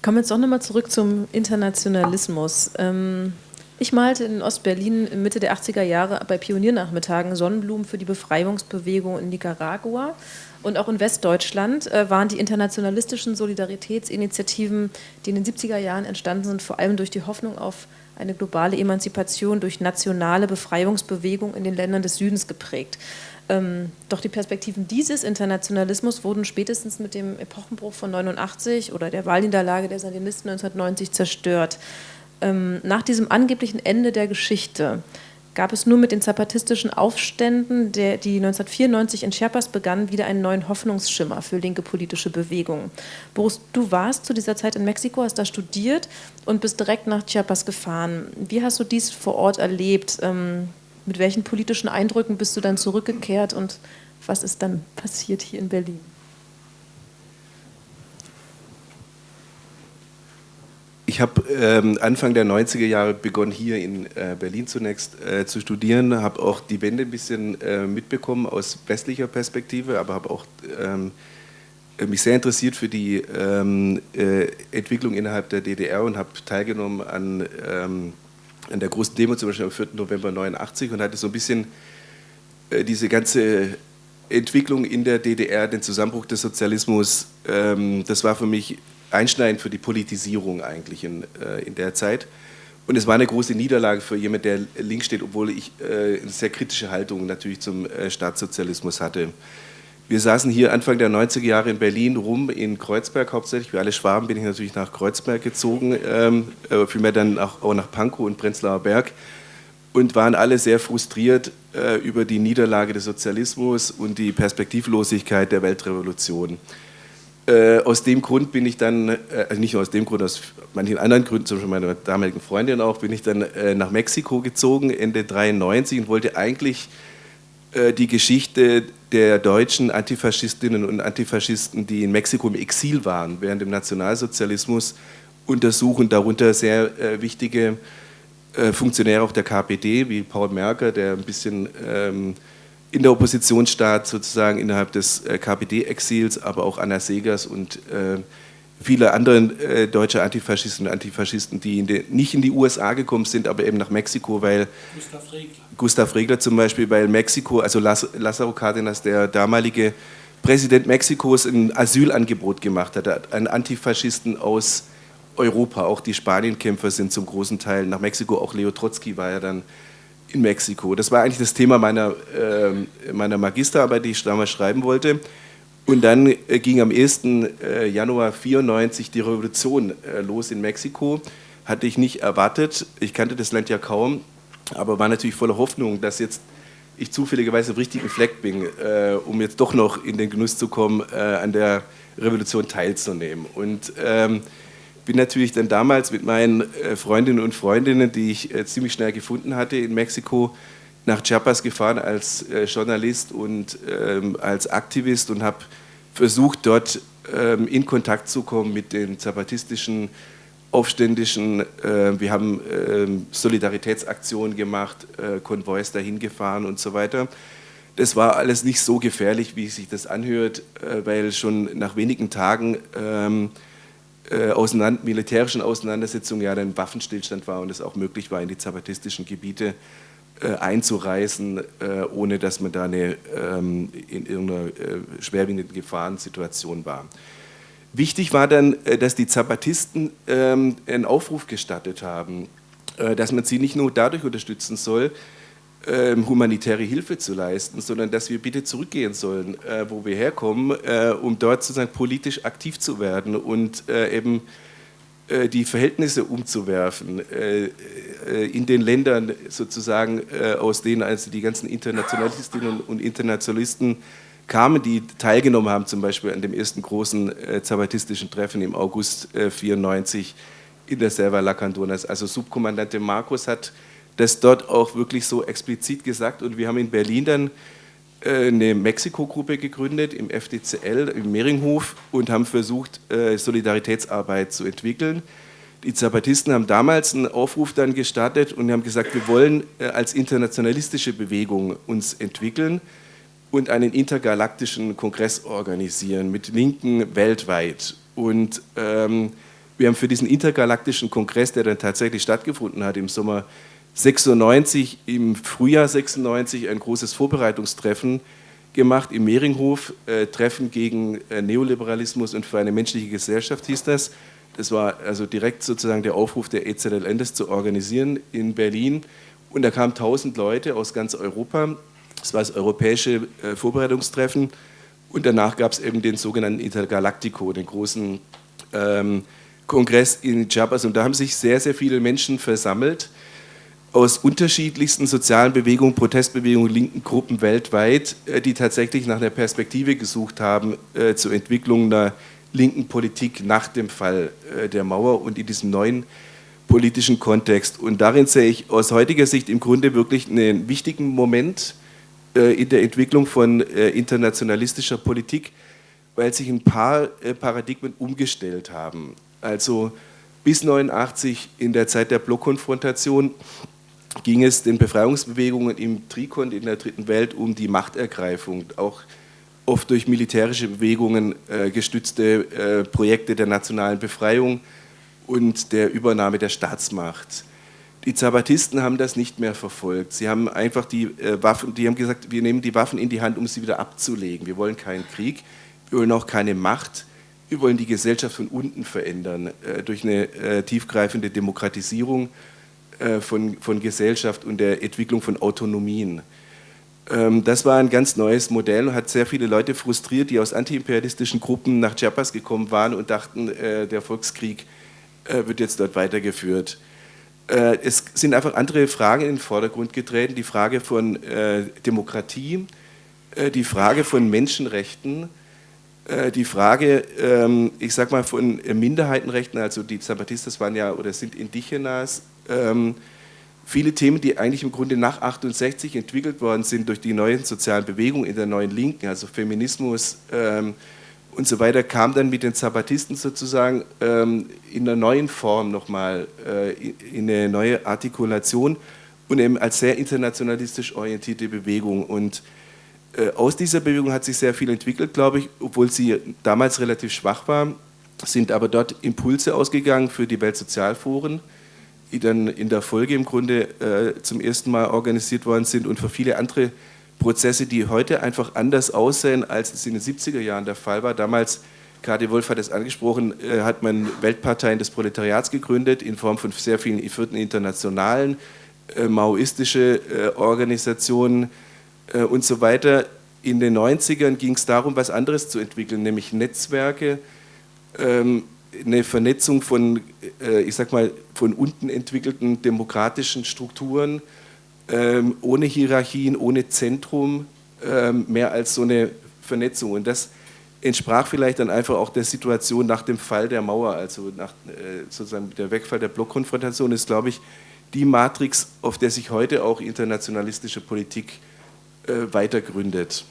Kommen wir jetzt auch nochmal zurück zum Internationalismus. Ähm, ich malte in Ostberlin Mitte der 80er Jahre bei Pioniernachmittagen Sonnenblumen für die Befreiungsbewegung in Nicaragua. Und auch in Westdeutschland äh, waren die internationalistischen Solidaritätsinitiativen, die in den 70er Jahren entstanden sind, vor allem durch die Hoffnung auf eine globale Emanzipation durch nationale Befreiungsbewegung in den Ländern des Südens geprägt. Ähm, doch die Perspektiven dieses Internationalismus wurden spätestens mit dem Epochenbruch von 89 oder der Wahlniederlage der Sandinisten 1990 zerstört. Ähm, nach diesem angeblichen Ende der Geschichte gab es nur mit den zapatistischen Aufständen, der, die 1994 in Chiapas begannen, wieder einen neuen Hoffnungsschimmer für linke politische Bewegungen. Boris, du warst zu dieser Zeit in Mexiko, hast da studiert und bist direkt nach Chiapas gefahren. Wie hast du dies vor Ort erlebt? Ähm, mit welchen politischen Eindrücken bist du dann zurückgekehrt und was ist dann passiert hier in Berlin?
Ich habe ähm, Anfang der 90er Jahre begonnen, hier in äh, Berlin zunächst äh, zu studieren, habe auch die Wende ein bisschen äh, mitbekommen aus westlicher Perspektive, aber habe auch ähm, mich sehr interessiert für die ähm, äh, Entwicklung innerhalb der DDR und habe teilgenommen an, ähm, an der großen Demo, zum Beispiel am 4. November 89 und hatte so ein bisschen äh, diese ganze Entwicklung in der DDR, den Zusammenbruch des Sozialismus, ähm, das war für mich einschneidend für die Politisierung eigentlich in, äh, in der Zeit. Und es war eine große Niederlage für jemanden, der links steht, obwohl ich äh, eine sehr kritische Haltung natürlich zum äh, Staatssozialismus hatte. Wir saßen hier Anfang der 90er Jahre in Berlin rum, in Kreuzberg hauptsächlich. Für alle Schwaben bin ich natürlich nach Kreuzberg gezogen, ähm, äh, vielmehr dann auch, auch nach Pankow und Prenzlauer Berg und waren alle sehr frustriert äh, über die Niederlage des Sozialismus und die Perspektivlosigkeit der Weltrevolution. Äh, aus dem Grund bin ich dann, äh, nicht nur aus dem Grund, aus manchen anderen Gründen, zum Beispiel meiner damaligen Freundin auch, bin ich dann äh, nach Mexiko gezogen, Ende 93 und wollte eigentlich äh, die Geschichte der deutschen Antifaschistinnen und Antifaschisten, die in Mexiko im Exil waren während dem Nationalsozialismus, untersuchen, darunter sehr äh, wichtige äh, Funktionäre auch der KPD, wie Paul Merker, der ein bisschen ähm, in der Opposition stand, sozusagen innerhalb des äh, KPD-Exils, aber auch Anna Segers und äh, viele andere äh, deutsche Antifaschisten und Antifaschisten, die in die, nicht in die USA gekommen sind, aber eben nach Mexiko, weil Gustav Regler, Gustav Regler zum Beispiel, weil Mexiko, also Lázaro Cárdenas, der damalige Präsident Mexikos, ein Asylangebot gemacht hat, an Antifaschisten aus Europa, auch die Spanienkämpfer sind zum großen Teil nach Mexiko, auch Leo Trotsky war ja dann in Mexiko. Das war eigentlich das Thema meiner, äh, meiner Magisterarbeit, die ich damals schreiben wollte. Und dann äh, ging am 1. Äh, Januar 1994 die Revolution äh, los in Mexiko. Hatte ich nicht erwartet. Ich kannte das Land ja kaum, aber war natürlich voller Hoffnung, dass jetzt ich zufälligerweise auf richtigen Fleck bin, äh, um jetzt doch noch in den Genuss zu kommen, äh, an der Revolution teilzunehmen. Und ähm, bin natürlich dann damals mit meinen äh, Freundinnen und Freundinnen, die ich äh, ziemlich schnell gefunden hatte in Mexiko, nach Chiapas gefahren als äh, Journalist und ähm, als Aktivist und habe versucht, dort ähm, in Kontakt zu kommen mit den zapatistischen Aufständischen. wir haben ähm, Solidaritätsaktionen gemacht, Konvois dahin gefahren und so weiter. Das war alles nicht so gefährlich, wie sich das anhört, weil schon nach wenigen Tagen äh, militärischen Auseinandersetzungen ja ein Waffenstillstand war und es auch möglich war, in die zapatistischen Gebiete äh, einzureisen, äh, ohne dass man da eine, ähm, in irgendeiner äh, schwerwiegenden Gefahrensituation war. Wichtig war dann, äh, dass die Zapatisten ähm, einen Aufruf gestattet haben, äh, dass man sie nicht nur dadurch unterstützen soll, humanitäre Hilfe zu leisten, sondern dass wir bitte zurückgehen sollen, äh, wo wir herkommen, äh, um dort sozusagen politisch aktiv zu werden und äh, eben die Verhältnisse umzuwerfen in den Ländern sozusagen, aus denen also die ganzen Internationalistinnen und Internationalisten kamen, die teilgenommen haben, zum Beispiel an dem ersten großen zapatistischen Treffen im August 1994 in der Selva Lacandonas. Also Subkommandante Marcos hat das dort auch wirklich so explizit gesagt. Und wir haben in Berlin dann äh, eine Mexiko-Gruppe gegründet im FDCL, im Mehringhof und haben versucht, äh, Solidaritätsarbeit zu entwickeln. Die Zapatisten haben damals einen Aufruf dann gestartet und haben gesagt, wir wollen äh, als internationalistische Bewegung uns entwickeln und einen intergalaktischen Kongress organisieren mit Linken weltweit. Und ähm, wir haben für diesen intergalaktischen Kongress, der dann tatsächlich stattgefunden hat im Sommer 96, im Frühjahr 96 ein großes Vorbereitungstreffen gemacht im Mehringhof, äh, Treffen gegen äh, Neoliberalismus und für eine menschliche Gesellschaft hieß das. Das war also direkt sozusagen der Aufruf der EZLN, das zu organisieren in Berlin. Und da kamen 1000 Leute aus ganz Europa. Das war das europäische äh, Vorbereitungstreffen. Und danach gab es eben den sogenannten Intergalactico, den großen ähm, Kongress in Chiapas. Und da haben sich sehr, sehr viele Menschen versammelt aus unterschiedlichsten sozialen Bewegungen, Protestbewegungen, linken Gruppen weltweit, äh, die tatsächlich nach einer Perspektive gesucht haben äh, zur Entwicklung einer linken Politik nach dem Fall äh, der Mauer und in diesem neuen politischen Kontext. Und darin sehe ich aus heutiger Sicht im Grunde wirklich einen wichtigen Moment in der Entwicklung von internationalistischer Politik, weil sich ein paar Paradigmen umgestellt haben. Also bis 1989 in der Zeit der Blockkonfrontation ging es den Befreiungsbewegungen im Trikont in der Dritten Welt um die Machtergreifung, auch oft durch militärische Bewegungen äh, gestützte äh, Projekte der nationalen Befreiung und der Übernahme der Staatsmacht. Die Zapatisten haben das nicht mehr verfolgt. Sie haben einfach die äh, Waffen, die haben gesagt, wir nehmen die Waffen in die Hand, um sie wieder abzulegen. Wir wollen keinen Krieg, wir wollen auch keine Macht, wir wollen die Gesellschaft von unten verändern äh, durch eine äh, tiefgreifende Demokratisierung von, von Gesellschaft und der Entwicklung von Autonomien. Ähm, das war ein ganz neues Modell und hat sehr viele Leute frustriert, die aus antiimperialistischen Gruppen nach Chiapas gekommen waren und dachten, äh, der Volkskrieg äh, wird jetzt dort weitergeführt. Es sind einfach andere Fragen in den Vordergrund getreten, die Frage von Demokratie, die Frage von Menschenrechten, äh, die Frage, ähm, ich sag mal, von Minderheitenrechten, also die Zapatistas waren ja oder sind Indigenas, ähm, viele Themen, die eigentlich im Grunde nach 68 entwickelt worden sind durch die neuen sozialen Bewegungen in der neuen Linken, also Feminismus ähm, und so weiter, kamen dann mit den Zapatisten sozusagen ähm, in einer neuen Form nochmal, äh, in eine neue Artikulation und eben als sehr internationalistisch orientierte Bewegung. Und äh, aus dieser Bewegung hat sich sehr viel entwickelt, glaube ich, obwohl sie damals relativ schwach war, sind aber dort Impulse ausgegangen für die Weltsozialforen dann in der Folge im Grunde äh, zum ersten Mal organisiert worden sind und für viele andere Prozesse, die heute einfach anders aussehen, als es in den 70er Jahren der Fall war. Damals, Kadi Wolf hat es angesprochen, äh, hat man Weltparteien des Proletariats gegründet in Form von sehr vielen vierten internationalen, äh, maoistische äh, Organisationen äh, und so weiter. In den 90ern ging es darum, was anderes zu entwickeln, nämlich Netzwerke, ähm, eine Vernetzung von, äh, ich sag mal, von unten entwickelten demokratischen Strukturen, ähm, ohne Hierarchien, ohne Zentrum, ähm, mehr als so eine Vernetzung. Und das entsprach vielleicht dann einfach auch der Situation nach dem Fall der Mauer, also nach äh, sozusagen der Wegfall der Blockkonfrontation ist, glaube ich, die Matrix, auf der sich heute auch internationalistische Politik äh, weitergründet.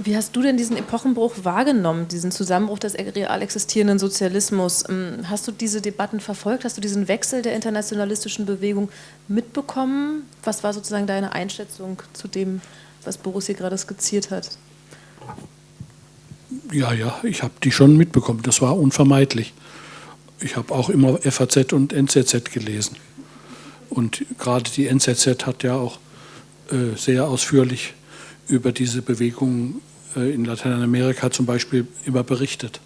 Wie hast du denn diesen Epochenbruch wahrgenommen, diesen Zusammenbruch des real existierenden Sozialismus? Ähm, hast du diese Debatten verfolgt? Hast du diesen Wechsel der internationalistischen Bewegung mitbekommen? Was war sozusagen deine Einschätzung zu dem, was Boris hier gerade skizziert hat?
Ja, ja, ich habe die schon mitbekommen. Das war unvermeidlich. Ich habe auch immer FAZ und NZZ gelesen. Und gerade die NZZ hat ja auch äh, sehr ausführlich über diese Bewegung äh, in Lateinamerika zum Beispiel immer berichtet.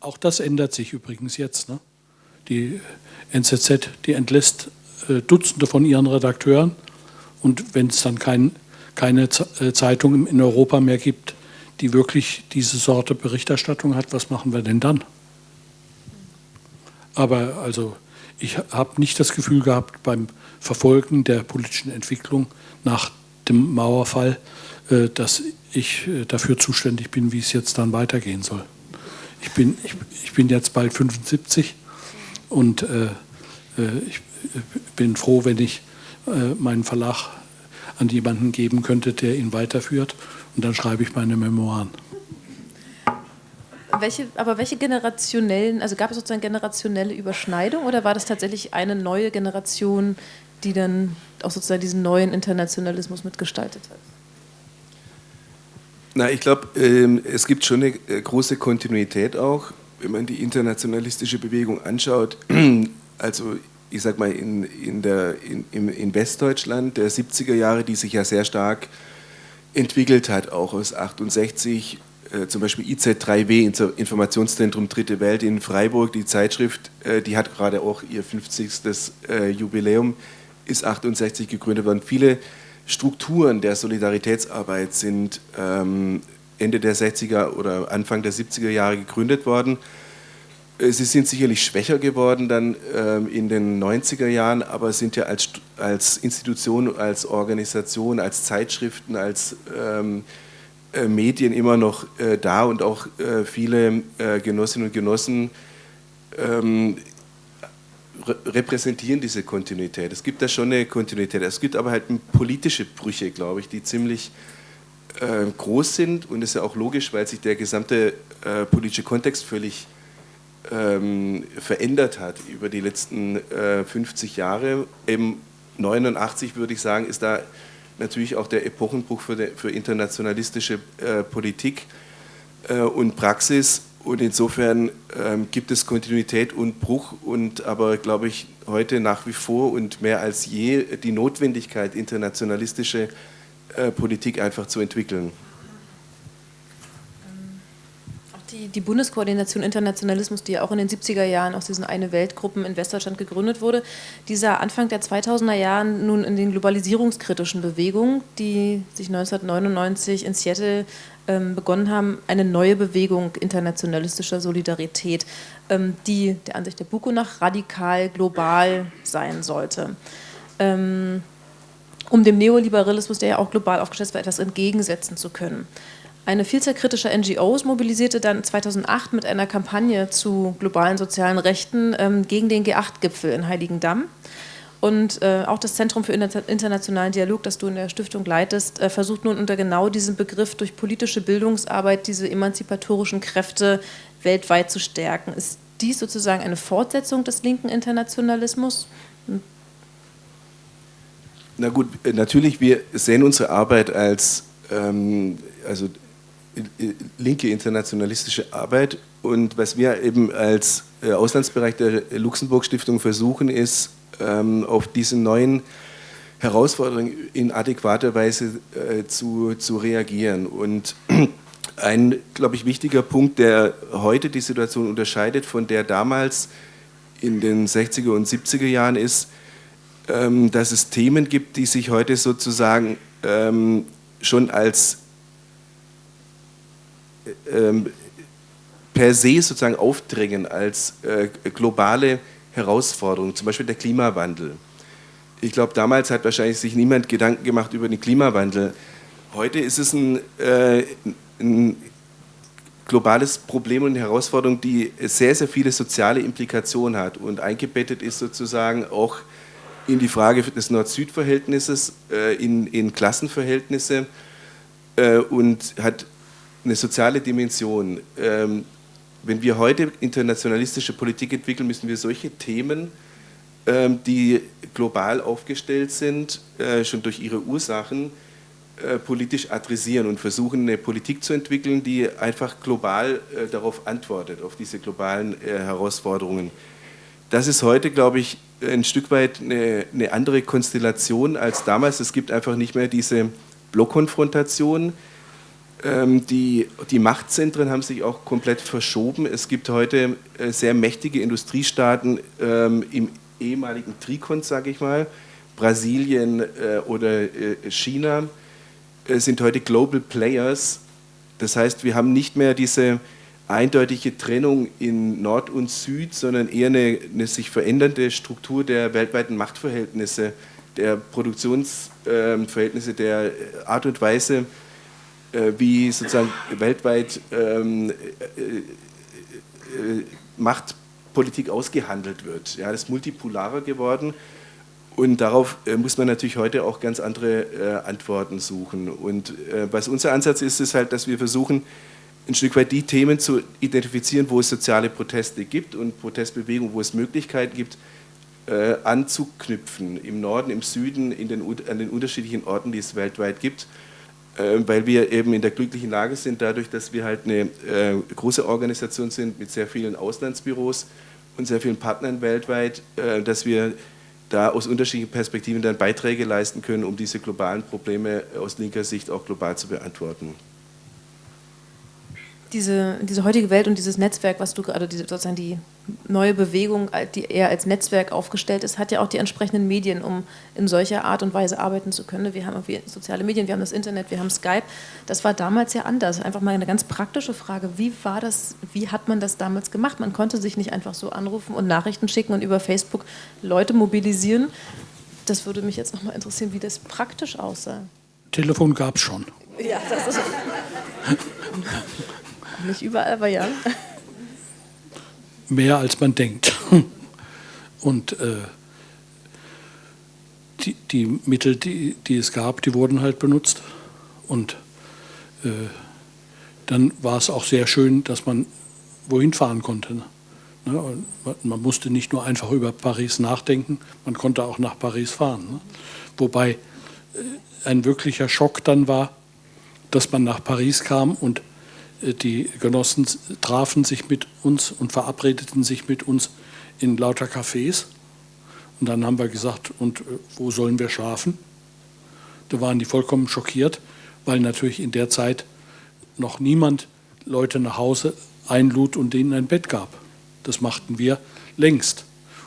Auch das ändert sich übrigens jetzt. Ne? Die NZZ, die entlässt äh, Dutzende von ihren Redakteuren und wenn es dann kein, keine äh, Zeitung in Europa mehr gibt, die wirklich diese Sorte Berichterstattung hat, was machen wir denn dann? Aber also ich habe nicht das Gefühl gehabt beim Verfolgen der politischen Entwicklung nach dem Mauerfall, äh, dass ich äh, dafür zuständig bin, wie es jetzt dann weitergehen soll. Ich bin, ich, ich bin jetzt bald 75 und äh, äh, ich bin froh, wenn ich äh, meinen Verlag an jemanden geben könnte, der ihn weiterführt und dann schreibe ich meine Memoiren.
Welche, aber welche generationellen, also gab es sozusagen generationelle Überschneidung oder war das tatsächlich eine neue Generation, die dann auch sozusagen diesen neuen Internationalismus mitgestaltet hat?
Na, ich glaube, ähm, es gibt schon eine äh, große Kontinuität auch, wenn man die internationalistische Bewegung anschaut. [clears throat] Also ich sag mal in, in, der, in, in Westdeutschland der 70er Jahre, die sich ja sehr stark entwickelt hat, auch aus 68, äh, zum Beispiel IZ3W, Informationszentrum Dritte Welt in Freiburg, die Zeitschrift, äh, die hat gerade auch ihr 50. Äh, Jubiläum, ist 68 gegründet worden. Viele Strukturen der Solidaritätsarbeit sind ähm, Ende der 60er oder Anfang der 70er Jahre gegründet worden. Äh, sie sind sicherlich schwächer geworden dann ähm, in den 90er Jahren, aber sind ja als, als Institution, als Organisation, als Zeitschriften, als ähm, äh, Medien immer noch äh, da und auch äh, viele äh, Genossinnen und Genossen ähm, repräsentieren diese Kontinuität. Es gibt da schon eine Kontinuität. Es gibt aber halt politische Brüche, glaube ich, die ziemlich äh, groß sind und das ist ja auch logisch, weil sich der gesamte äh, politische Kontext völlig ähm, verändert hat über die letzten äh, 50 Jahre. Im 89 würde ich sagen, ist da natürlich auch der Epochenbruch für, de, für internationalistische äh, Politik äh, und Praxis und insofern ähm, gibt es Kontinuität und Bruch und aber, glaube ich, heute nach wie vor und mehr als je die Notwendigkeit, internationalistische äh, Politik einfach zu entwickeln.
Die, die, Bundeskoordination Internationalismus, die ja auch in den 70er Jahren aus diesen Eine Weltgruppen in Westdeutschland gegründet wurde, dieser Anfang der 2000er Jahren nun in den globalisierungskritischen Bewegungen, die sich 1999 in Seattle ähm, begonnen haben, eine neue Bewegung internationalistischer Solidarität, ähm, die der Ansicht der Buko nach radikal global sein sollte. Ähm, um dem Neoliberalismus, der ja auch global aufgestellt war, etwas entgegensetzen zu können. Eine Vielzahl kritischer NGOs mobilisierte dann 2008 mit einer Kampagne zu globalen sozialen Rechten ähm, gegen den G8-Gipfel in Heiligendamm. Und äh, auch das Zentrum für internationalen Dialog, das du in der Stiftung leitest, äh, versucht nun unter genau diesem Begriff durch politische Bildungsarbeit diese emanzipatorischen Kräfte weltweit zu stärken. Ist dies sozusagen eine Fortsetzung des linken Internationalismus?
Na gut, äh, natürlich, wir sehen unsere Arbeit als ähm, also linke internationalistische Arbeit und was wir eben als äh, Auslandsbereich der Luxemburg Stiftung versuchen, ist, ähm, auf diese neuen Herausforderungen in adäquater Weise äh, zu, zu reagieren. Und [clears throat] ein, glaube ich, wichtiger Punkt, der heute die Situation unterscheidet von der damals in den 60er und 70er Jahren ist, ähm, dass es Themen gibt, die sich heute sozusagen ähm, schon als per se sozusagen aufdrängen, als äh, globale Herausforderung, zum Beispiel der Klimawandel. Ich glaube, damals hat wahrscheinlich sich niemand Gedanken gemacht über den Klimawandel. Heute ist es ein, äh, ein globales Problem und eine Herausforderung, die sehr, sehr viele soziale Implikationen hat und eingebettet ist sozusagen auch in die Frage des Nord-Süd-Verhältnisses, äh, in, in Klassenverhältnisse äh, und hat eine soziale Dimension. Ähm, wenn wir heute internationalistische Politik entwickeln, müssen wir solche Themen, ähm, die global aufgestellt sind, äh, schon durch ihre Ursachen, äh, politisch adressieren und versuchen, eine Politik zu entwickeln, die einfach global äh, darauf antwortet, auf diese globalen Herausforderungen. Das ist heute, glaube ich, ein Stück weit eine, eine andere Konstellation als damals. Es gibt einfach nicht mehr diese Blockkonfrontation, die, die Machtzentren haben sich auch komplett verschoben. Es gibt heute äh, sehr mächtige Industriestaaten ähm, im ehemaligen Trikont, sage ich mal. Brasilien äh, oder äh, China sind heute Global Players. Das heißt, wir haben nicht mehr diese eindeutige Trennung in Nord und Süd, sondern eher eine, eine sich verändernde Struktur der weltweiten Machtverhältnisse, der Produktionsverhältnisse, der Art und Weise, wie sozusagen weltweit ähm, äh, äh, Machtpolitik ausgehandelt wird. Ja, das ist multipolarer geworden und darauf äh, muss man natürlich heute auch ganz andere äh, Antworten suchen. Und äh, was unser Ansatz ist, ist halt, dass wir versuchen, ein Stück weit die Themen zu identifizieren, wo es soziale Proteste gibt und Protestbewegungen, wo es Möglichkeiten gibt, anzuknüpfen, im Norden, im Süden, in den, an den unterschiedlichen Orten, die es weltweit gibt weil wir eben in der glücklichen Lage sind, dadurch, dass wir halt eine äh, große Organisation sind mit sehr vielen Auslandsbüros und sehr vielen Partnern weltweit, äh, dass wir da aus unterschiedlichen Perspektiven dann Beiträge leisten können, um diese globalen Probleme aus linker Sicht auch global zu beantworten
diese, diese heutige Welt und dieses Netzwerk, was du gerade, diese, sozusagen die neue Bewegung, die eher als Netzwerk aufgestellt ist, hat ja auch die entsprechenden Medien, um in solcher Art und Weise arbeiten zu können. Wir haben irgendwie soziale Medien, wir haben das Internet, wir haben Skype. Das war damals ja anders. Einfach mal eine ganz praktische Frage. Wie war das, wie hat man das damals gemacht? Man konnte sich nicht einfach so anrufen und Nachrichten schicken und über Facebook Leute mobilisieren. Das würde mich jetzt nochmal interessieren, wie das praktisch aussah.
Telefon gab es schon. Ja, das ist. [laughs]
Nicht überall, aber ja.
Mehr als man denkt. [laughs] Und äh, die, die, Mittel, die, die es gab, die wurden halt benutzt. Und äh, dann war es auch sehr schön, dass man wohin fahren konnte. Ne? Ne? Man musste nicht nur einfach über Paris nachdenken, man konnte auch nach Paris fahren. Ne? Wobei äh, ein wirklicher Schock dann war, dass man nach Paris kam und die Genossen trafen sich mit uns und verabredeten sich mit uns in lauter Cafés. Und dann haben wir gesagt, und äh, wo sollen wir schlafen? Da waren die vollkommen schockiert, weil natürlich in der Zeit noch niemand Leute nach Hause einlud und denen ein Bett gab. Das machten wir längst.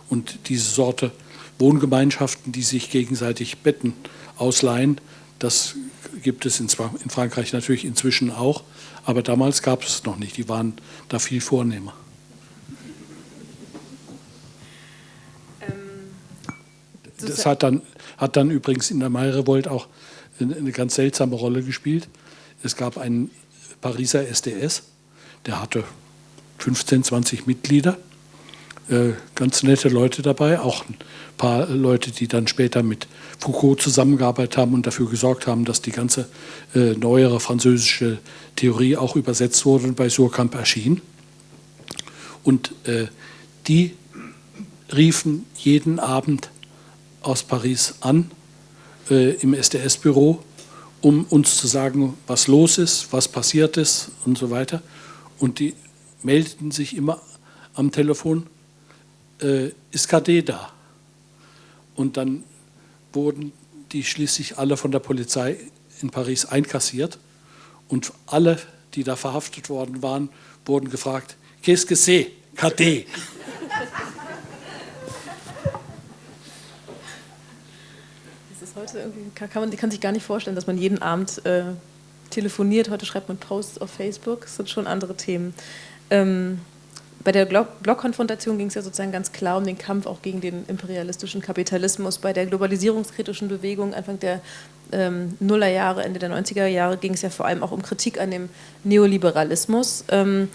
Und diese Sorte Wohngemeinschaften, die sich gegenseitig Betten ausleihen, das gibt es in Frankreich natürlich inzwischen auch. Aber damals gab es es noch nicht, die waren da viel vornehmer. Ähm, das hat dann, hat dann übrigens in der Mai-Revolt auch eine ganz seltsame Rolle gespielt. Es gab einen Pariser SDS. Der hatte 15, 20 Mitglieder, ganz nette Leute dabei, auch ein paar Leute, die dann später mit Foucault zusammengearbeitet haben und dafür gesorgt haben, dass die ganze äh, neuere französische Theorie auch übersetzt wurde und bei Surkamp erschien. Und äh, die riefen jeden Abend aus Paris an äh, im SDS-Büro, um uns zu sagen, was los ist, was passiert ist und so weiter. Und die meldeten sich immer am Telefon, äh, ist KD da? Und dann wurden die schließlich alle von der Polizei in Paris einkassiert und alle, die da verhaftet worden waren, wurden gefragt, qu'est-ce que c'est, KD?
Das heute kann, man kann sich gar nicht vorstellen, dass man jeden Abend äh, telefoniert. Heute schreibt man Posts auf Facebook. Das sind schon andere Themen. Ähm, bei der Blockkonfrontation ging es ja sozusagen ganz klar um den Kampf auch gegen den imperialistischen Kapitalismus. Bei der globalisierungskritischen Bewegung Anfang der ähm, Nullerjahre, Ende der 90er Jahre ging es ja vor allem auch um Kritik an dem Neoliberalismus. Ähm,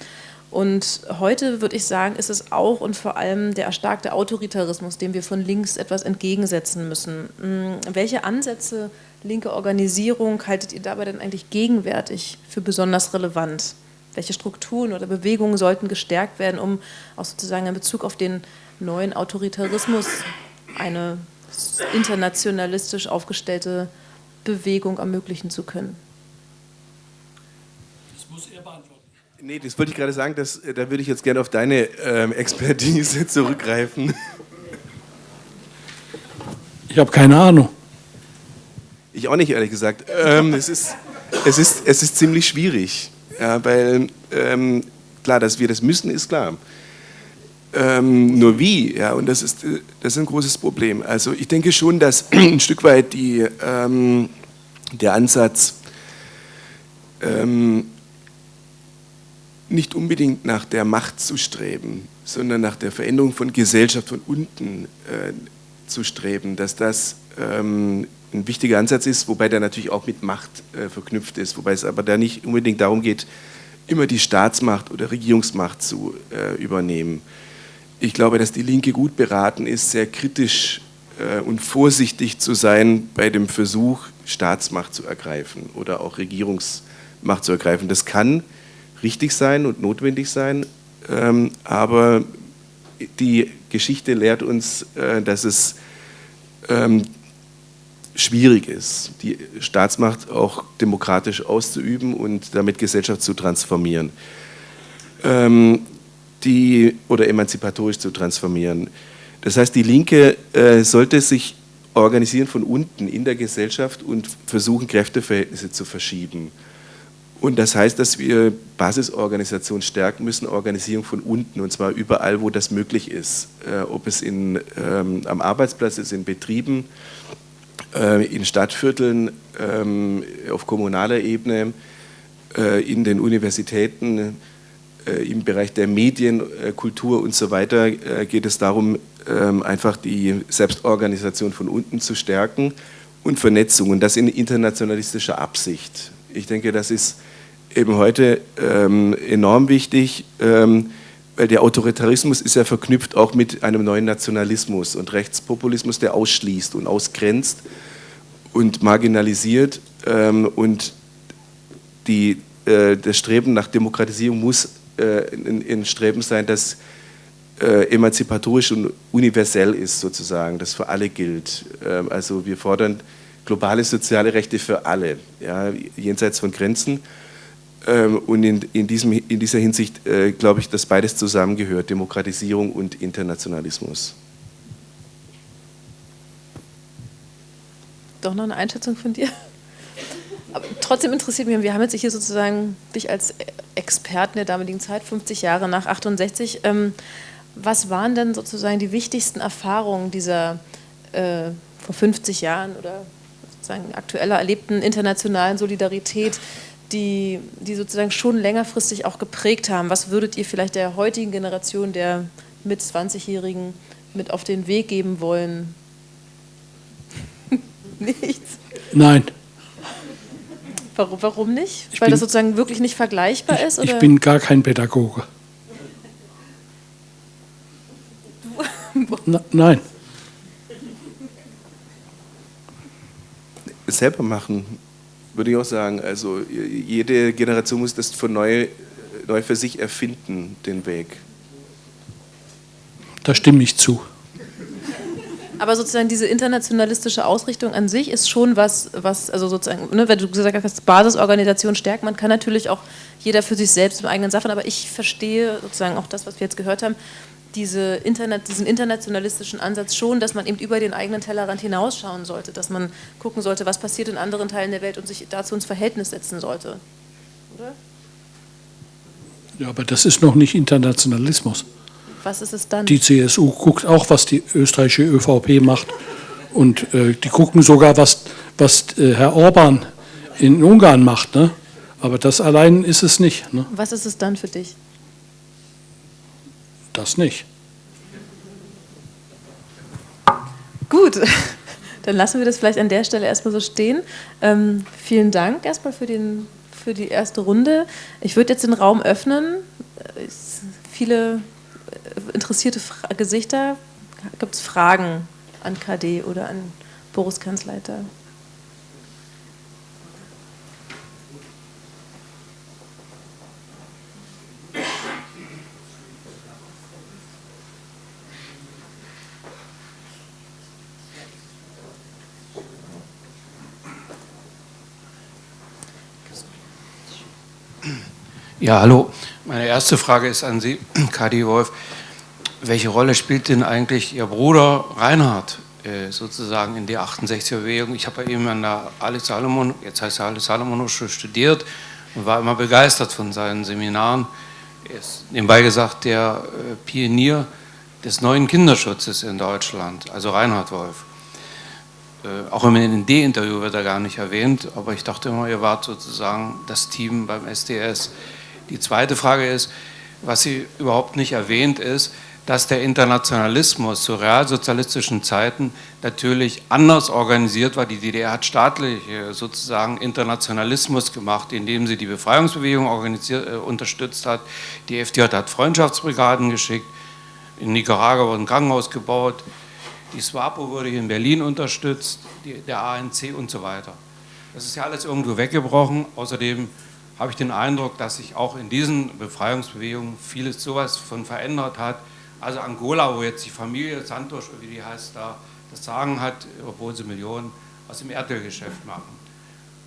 und heute würde ich sagen, ist es auch und vor allem der erstarkte Autoritarismus, dem wir von links etwas entgegensetzen müssen. Hm, welche Ansätze linke Organisierung haltet ihr dabei denn eigentlich gegenwärtig für besonders relevant? Welche Strukturen oder Bewegungen sollten gestärkt werden, um auch sozusagen in Bezug auf den neuen Autoritarismus eine internationalistisch aufgestellte Bewegung ermöglichen zu können?
Das muss er beantworten. Nee, das wollte ich gerade sagen, dass, äh, da würde ich jetzt gerne auf deine ähm, Expertise [laughs] zurückgreifen.
Ich habe keine Ahnung.
Ich auch nicht, ehrlich gesagt. Ähm, es, ist, es, ist, es ist ziemlich schwierig. Ja, weil ähm, klar, dass wir das müssen, ist klar. Ähm, nur wie, ja, und das ist, das ist ein großes Problem. Also ich denke schon, dass [clears throat] ein Stück weit die, ähm, der Ansatz ähm, nicht unbedingt nach der Macht zu streben, sondern nach der Veränderung von Gesellschaft von unten äh, zu streben, dass das ähm, ein wichtiger Ansatz ist, wobei der natürlich auch mit Macht äh, verknüpft ist, wobei es aber da nicht unbedingt darum geht, immer die Staatsmacht oder Regierungsmacht zu äh, übernehmen. Ich glaube, dass die Linke gut beraten ist, sehr kritisch äh, und vorsichtig zu sein bei dem Versuch, Staatsmacht zu ergreifen oder auch Regierungsmacht zu ergreifen. Das kann richtig sein und notwendig sein, ähm, aber die Geschichte lehrt uns, äh, dass es ähm, schwierig ist, die Staatsmacht auch demokratisch auszuüben und damit Gesellschaft zu transformieren. Ähm, die, oder emanzipatorisch zu transformieren. Das heißt, die Linke äh, sollte sich organisieren von unten in der Gesellschaft und versuchen, Kräfteverhältnisse zu verschieben. Und das heißt, dass wir Basisorganisationen stärken müssen, Organisierung von unten, und zwar überall, wo das möglich ist. Äh, ob es in, ähm, am Arbeitsplatz ist, in Betrieben, in Stadtvierteln, ähm, auf kommunaler Ebene, äh, in den Universitäten, äh, im Bereich der Medien, Kultur und so weiter geht es darum, ähm, einfach die Selbstorganisation von unten zu stärken und Vernetzung und das in internationalistischer Absicht. Ich denke, das ist eben heute ähm, enorm wichtig, weil der Autoritarismus ist ja verknüpft auch mit einem neuen Nationalismus und Rechtspopulismus, der ausschließt und ausgrenzt und marginalisiert ähm, und die, äh, das Streben nach Demokratisierung muss äh, ein, Streben sein, das äh, emanzipatorisch und universell ist sozusagen, das für alle gilt. Ähm, also wir fordern globale soziale Rechte für alle, ja, jenseits von Grenzen. Ähm, und in, in, diesem, in dieser Hinsicht äh, glaube ich, dass beides zusammengehört, Demokratisierung und Internationalismus.
Doch noch eine Einschätzung von dir? Aber trotzdem interessiert mich, wir haben jetzt hier sozusagen dich als Experten der damaligen Zeit, 50 Jahre nach 68. Ähm, was waren denn sozusagen die wichtigsten Erfahrungen dieser äh, vor 50 Jahren oder sozusagen aktueller erlebten internationalen Solidarität, die, die sozusagen schon längerfristig auch geprägt haben. Was würdet ihr vielleicht der heutigen Generation, der mit 20-Jährigen, mit auf den Weg geben wollen? [laughs]
Nichts? Nein.
Warum, warum nicht? Ich Weil bin, das sozusagen wirklich nicht vergleichbar
ich,
ist?
Oder? Ich bin gar kein Pädagoge. [laughs] Na, nein.
Selber machen, würde ich auch sagen. Also jede Generation muss das von neu, neu für sich erfinden, den Weg.
Da stimme ich zu.
Aber sozusagen diese internationalistische Ausrichtung an sich ist schon was, was also sozusagen, ne, wenn du gesagt hast, Basisorganisation stärkt, man kann natürlich auch jeder für sich selbst im eigenen Sachen, aber ich verstehe sozusagen auch das, was wir jetzt gehört haben, diese Internet, diesen internationalistischen Ansatz schon, dass man eben über den eigenen Tellerrand hinausschauen sollte, dass man gucken sollte, was passiert in anderen Teilen der Welt und sich dazu ins Verhältnis setzen sollte. Oder?
Ja, aber das ist noch nicht Internationalismus.
Was ist es dann?
Die CSU guckt auch, was die österreichische ÖVP macht. Und äh, die gucken sogar, was, was äh, Herr Orban in Ungarn macht. Ne? Aber das allein ist es nicht. Ne?
Was ist es dann für dich?
Das nicht.
Gut, [laughs] dann lassen wir das vielleicht an der Stelle erstmal so stehen. Ähm, vielen Dank erstmal für, den, für die erste Runde. Ich würde jetzt den Raum öffnen. Viele interessierte Fra Gesichter? Gibt es Fragen an KD oder an Boris Kanzleiter?
Ja, hallo. Meine erste Frage ist an Sie, [clears throat] Kadi Wolf. Welche Rolle spielt denn eigentlich Ihr Bruder Reinhard äh, sozusagen in der 68er-Bewegung? Ich habe bei ihm an der Alice Salomon, jetzt heißt er Alice Salomon studiert und war immer begeistert von seinen Seminaren. Er ist nebenbei gesagt der äh, Pionier des neuen Kinderschutzes in Deutschland, also Reinhard Wolf. Äh, auch im ND-Interview wird er gar nicht erwähnt, aber ich dachte immer, ihr wart sozusagen das Team beim SDS. Die zweite Frage ist, was sie überhaupt nicht erwähnt ist, dass der Internationalismus zu realsozialistischen Zeiten natürlich anders organisiert war. Die DDR hat staatlich sozusagen Internationalismus gemacht, indem sie die Befreiungsbewegung äh, unterstützt hat. Die FDJ hat Freundschaftsbrigaden geschickt, in Nicaragua wurde ein Krankenhaus gebaut, die SWAPO wurde hier in Berlin unterstützt, die, der ANC und so weiter. Das ist ja alles irgendwo weggebrochen. Außerdem habe ich den Eindruck, dass sich auch in diesen Befreiungsbewegungen vieles sowas von verändert hat. Also Angola, wo jetzt die Familie Santos, wie die heißt, da das Sagen hat, obwohl sie Millionen aus dem Erdölgeschäft machen.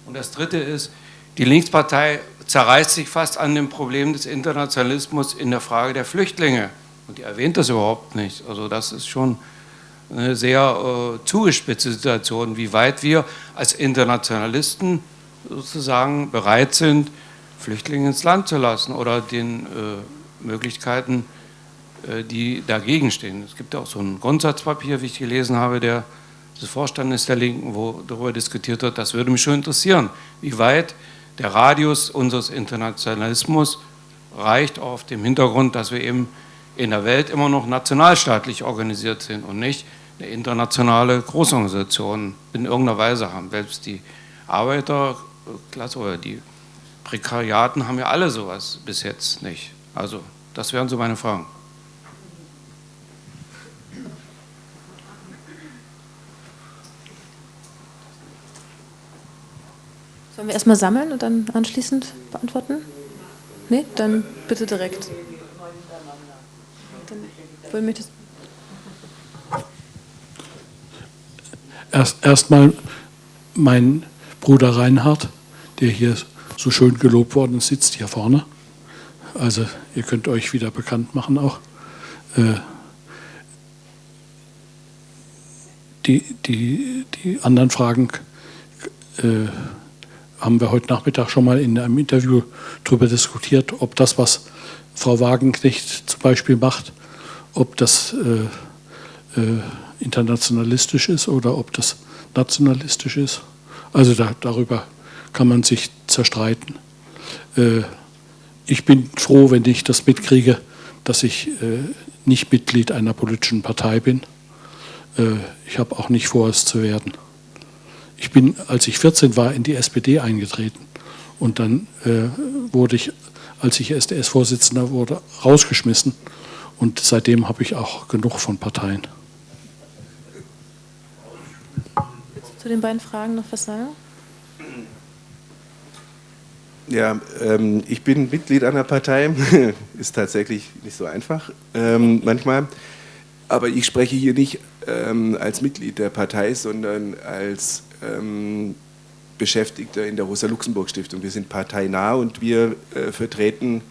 Und das Dritte ist, die Linkspartei zerreißt sich fast an dem Problem des Internationalismus in der Frage der Flüchtlinge. Und die erwähnt das überhaupt nicht. Also das ist schon eine sehr äh, zugespitzte Situation, wie weit wir als Internationalisten sozusagen bereit sind, Flüchtlinge ins Land zu lassen oder den äh, Möglichkeiten, äh, die dagegen stehen. Es gibt auch so ein Grundsatzpapier, wie ich gelesen habe, der des Vorstandes der Linken, wo darüber diskutiert wird. Das würde mich schon interessieren, wie weit der Radius unseres Internationalismus reicht auf dem Hintergrund, dass wir eben in der Welt immer noch nationalstaatlich organisiert sind und nicht eine internationale Großorganisation in irgendeiner Weise haben. Selbst die Arbeiterklasse oder die Prekariaten haben ja alle sowas bis jetzt nicht. Also das wären so meine Fragen.
Sollen wir erstmal sammeln und dann anschließend beantworten? Nee, dann bitte direkt. Dann möchtest
Erst erstmal mein Bruder Reinhard, der hier so schön gelobt worden ist, sitzt hier vorne. Also ihr könnt euch wieder bekannt machen auch. Äh, die, die, die anderen Fragen äh, haben wir heute Nachmittag schon mal in einem Interview darüber diskutiert, ob das, was Frau Wagenknecht zum Beispiel macht, ob das äh, äh, internationalistisch ist oder ob das nationalistisch ist. Also da, darüber kann man sich zerstreiten. Äh, ich bin froh, wenn ich das mitkriege, dass ich äh, nicht Mitglied einer politischen Partei bin. Äh, ich habe auch nicht vor, es zu werden. Ich bin, als ich 14 war, in die SPD eingetreten Und dann wurde ich, als ich SDS-Vorsitzender wurde, rausgeschmissen. Und seitdem habe ich auch genug von Parteien.
Zu den beiden Fragen noch was sagen?
Ja, ähm, ich bin Mitglied einer Partei, [laughs] ist tatsächlich nicht so einfach ähm, manchmal, aber ich spreche hier nicht ähm, als Mitglied der Partei, sondern als ähm, Beschäftigter in der Rosa-Luxemburg-Stiftung. Wir sind parteinah und wir äh, vertreten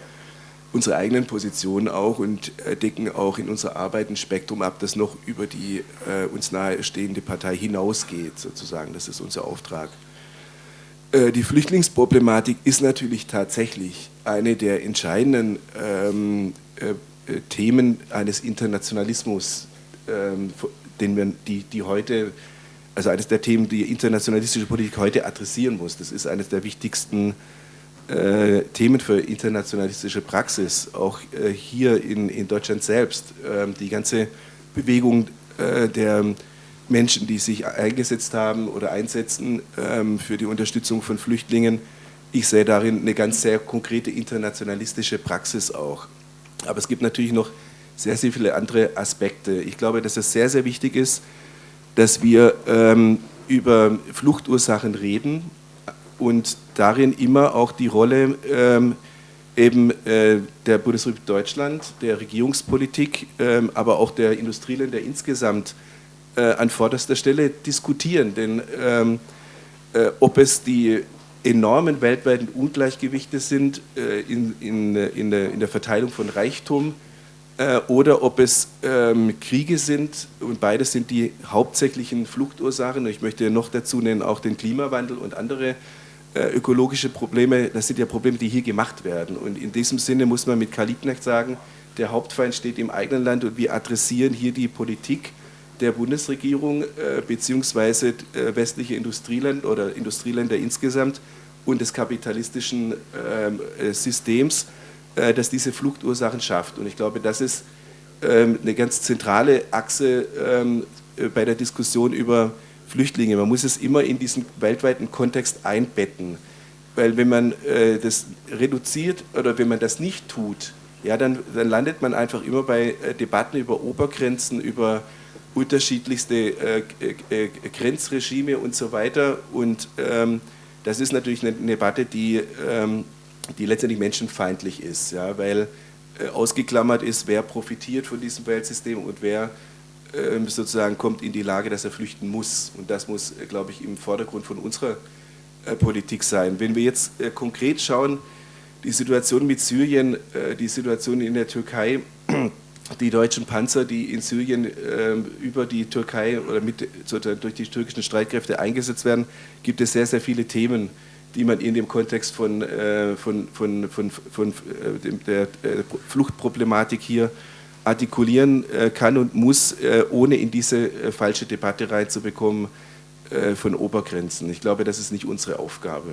unsere eigenen Positionen auch und äh, decken auch in unserer Arbeit ein Spektrum ab, das noch über die äh, uns nahestehende Partei hinausgeht, sozusagen. Das ist unser Auftrag. Äh, die Flüchtlingsproblematik ist natürlich tatsächlich eine der entscheidenden ähm, äh, äh, Themen eines Internationalismus, ähm, den wir, die, die heute, also eines der Themen, die internationalistische Politik heute adressieren muss. Das ist eines der wichtigsten äh, Themen für internationalistische Praxis, auch äh, hier in, in Deutschland selbst. Ähm, die ganze Bewegung äh, der Menschen, die sich eingesetzt haben oder einsetzen ähm, für die Unterstützung von Flüchtlingen. Ich sehe darin eine ganz sehr konkrete internationalistische Praxis auch. Aber es gibt natürlich noch sehr, sehr viele andere Aspekte. Ich glaube, dass es sehr, sehr wichtig ist, dass wir ähm, über Fluchtursachen reden und darin immer auch die Rolle ähm, eben äh, der Bundesrepublik Deutschland, der Regierungspolitik, ähm, aber auch der Industrieländer insgesamt äh, an vorderster Stelle diskutieren. Denn ähm, äh, ob es die enormen weltweiten Ungleichgewichte sind äh, in, in, in, der, in, der, Verteilung von Reichtum äh, oder ob es ähm, Kriege sind und beides sind die hauptsächlichen Fluchtursachen. Ich möchte noch dazu nennen auch den Klimawandel und andere äh, ökologische Probleme. Das sind ja Probleme, die hier gemacht werden. Und in diesem Sinne muss man mit Karl Liebknecht sagen, der Hauptfeind steht im eigenen Land und wir adressieren hier die Politik der Bundesregierung äh, beziehungsweise äh, westliche Industrieländer oder Industrieländer insgesamt und des kapitalistischen ähm, äh, Systems, das diese Fluchtursachen schafft. Und ich glaube, das ist ähm, eine ganz zentrale Achse ähm, äh, bei der Diskussion über Flüchtlinge. Man muss es immer in diesen weltweiten Kontext einbetten. Weil wenn man das reduziert oder wenn man das nicht tut, ja, dann, dann landet man einfach immer bei Debatten über Obergrenzen, über unterschiedlichste äh, äh, Grenzregime und so weiter. Und ähm, das ist natürlich eine, Debatte, die, ähm, die letztendlich menschenfeindlich ist, ja, weil äh, ausgeklammert ist, wer profitiert von diesem Weltsystem und wer ähm, sozusagen kommt in die Lage, dass er flüchten muss. Und das muss, äh, glaube ich, im Vordergrund von unserer äh, Politik sein. Wenn wir jetzt äh, konkret schauen, die Situation mit Syrien, die Situation in der Türkei, die deutschen Panzer, die in Syrien äh, über die Türkei oder mit, durch die türkischen Streitkräfte eingesetzt werden, gibt es sehr, sehr viele Themen, die man in dem Kontext von, äh, von, von, von, von äh, der äh, Fluchtproblematik hier artikulieren äh, kann und muss, ohne in diese falsche Debatte reinzubekommen von Obergrenzen. Ich glaube, das ist nicht unsere Aufgabe.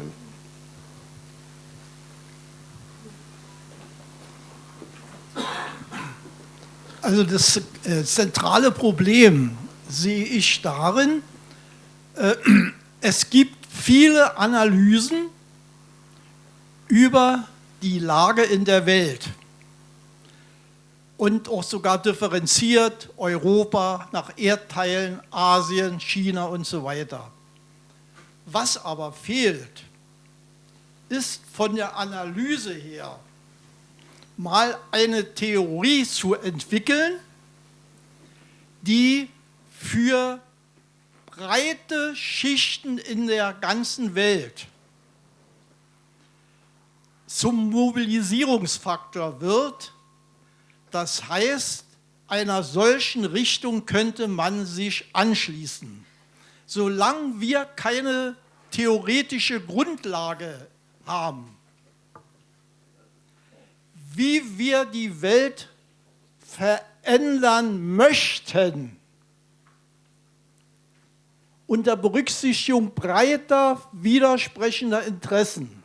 Also das äh, zentrale Problem sehe ich darin, äh, [clears throat] es gibt viele Analysen über die Lage in der Welt und auch sogar differenziert Europa nach Erdteilen, Asien, China und so weiter. Was aber fehlt, ist von der Analyse her mal eine Theorie zu entwickeln, die für breite Schichten in der ganzen Welt zum Mobilisierungsfaktor wird. Das heißt, einer solchen Richtung könnte man sich anschließen. Solange wir keine theoretische Grundlage haben, wie wir die Welt verändern möchten, unter Berücksichtigung breiter widersprechender Interessen,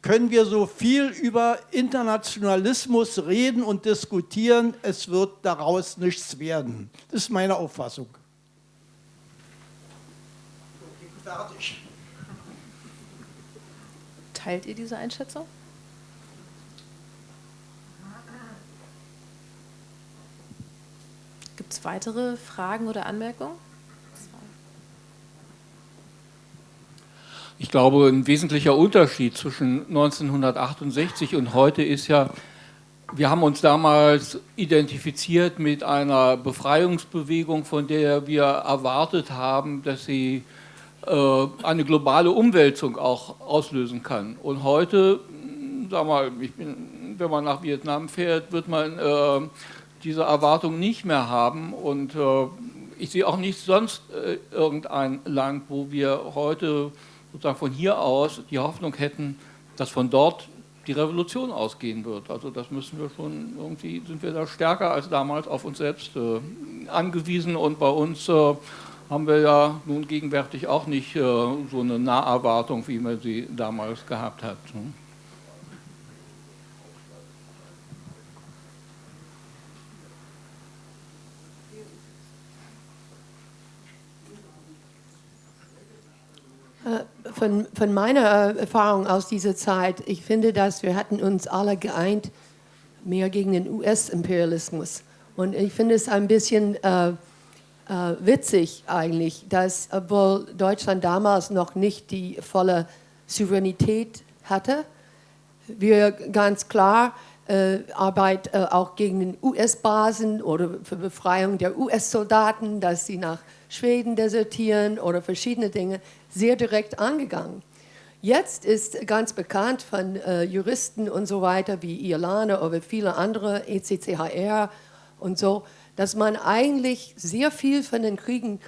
können wir so viel über Internationalismus reden und diskutieren, es wird daraus nichts werden. Das ist meine Auffassung. Fertig.
Teilt ihr diese Einschätzung? Gibt es weitere Fragen oder Anmerkungen?
Ich glaube, ein wesentlicher Unterschied zwischen 1968 und heute ist ja, wir haben uns damals identifiziert mit einer Befreiungsbewegung, von der wir erwartet haben, dass sie äh, eine globale Umwälzung auch auslösen kann. Und heute, sag mal, bin, wenn man nach Vietnam fährt, wird man äh, diese Erwartung nicht mehr haben. Und äh, ich sehe auch nicht sonst äh, irgendein Land, wo wir heute sozusagen von hier aus die Hoffnung hätten, dass von dort die Revolution ausgehen wird. Also das müssen wir schon, irgendwie sind wir da stärker als damals auf uns selbst äh, angewiesen und bei uns äh, haben wir ja nun gegenwärtig auch nicht äh, so eine Naherwartung, wie man sie damals gehabt hat. Ne?
Von, von meiner Erfahrung aus dieser Zeit, ich finde, dass wir hatten uns alle geeint, mehr gegen den US-Imperialismus. Und ich finde es ein bisschen äh, äh, witzig eigentlich, dass, obwohl Deutschland damals noch nicht die volle Souveränität hatte, wir ganz klar äh, Arbeit äh, auch gegen US-Basen oder für Befreiung der US-Soldaten, dass sie nach Schweden desertieren oder verschiedene Dinge sehr direkt angegangen. Jetzt ist ganz bekannt von äh, Juristen und so weiter wie Irlande oder viele andere, ECCHR und so, dass man eigentlich sehr viel von den Kriegen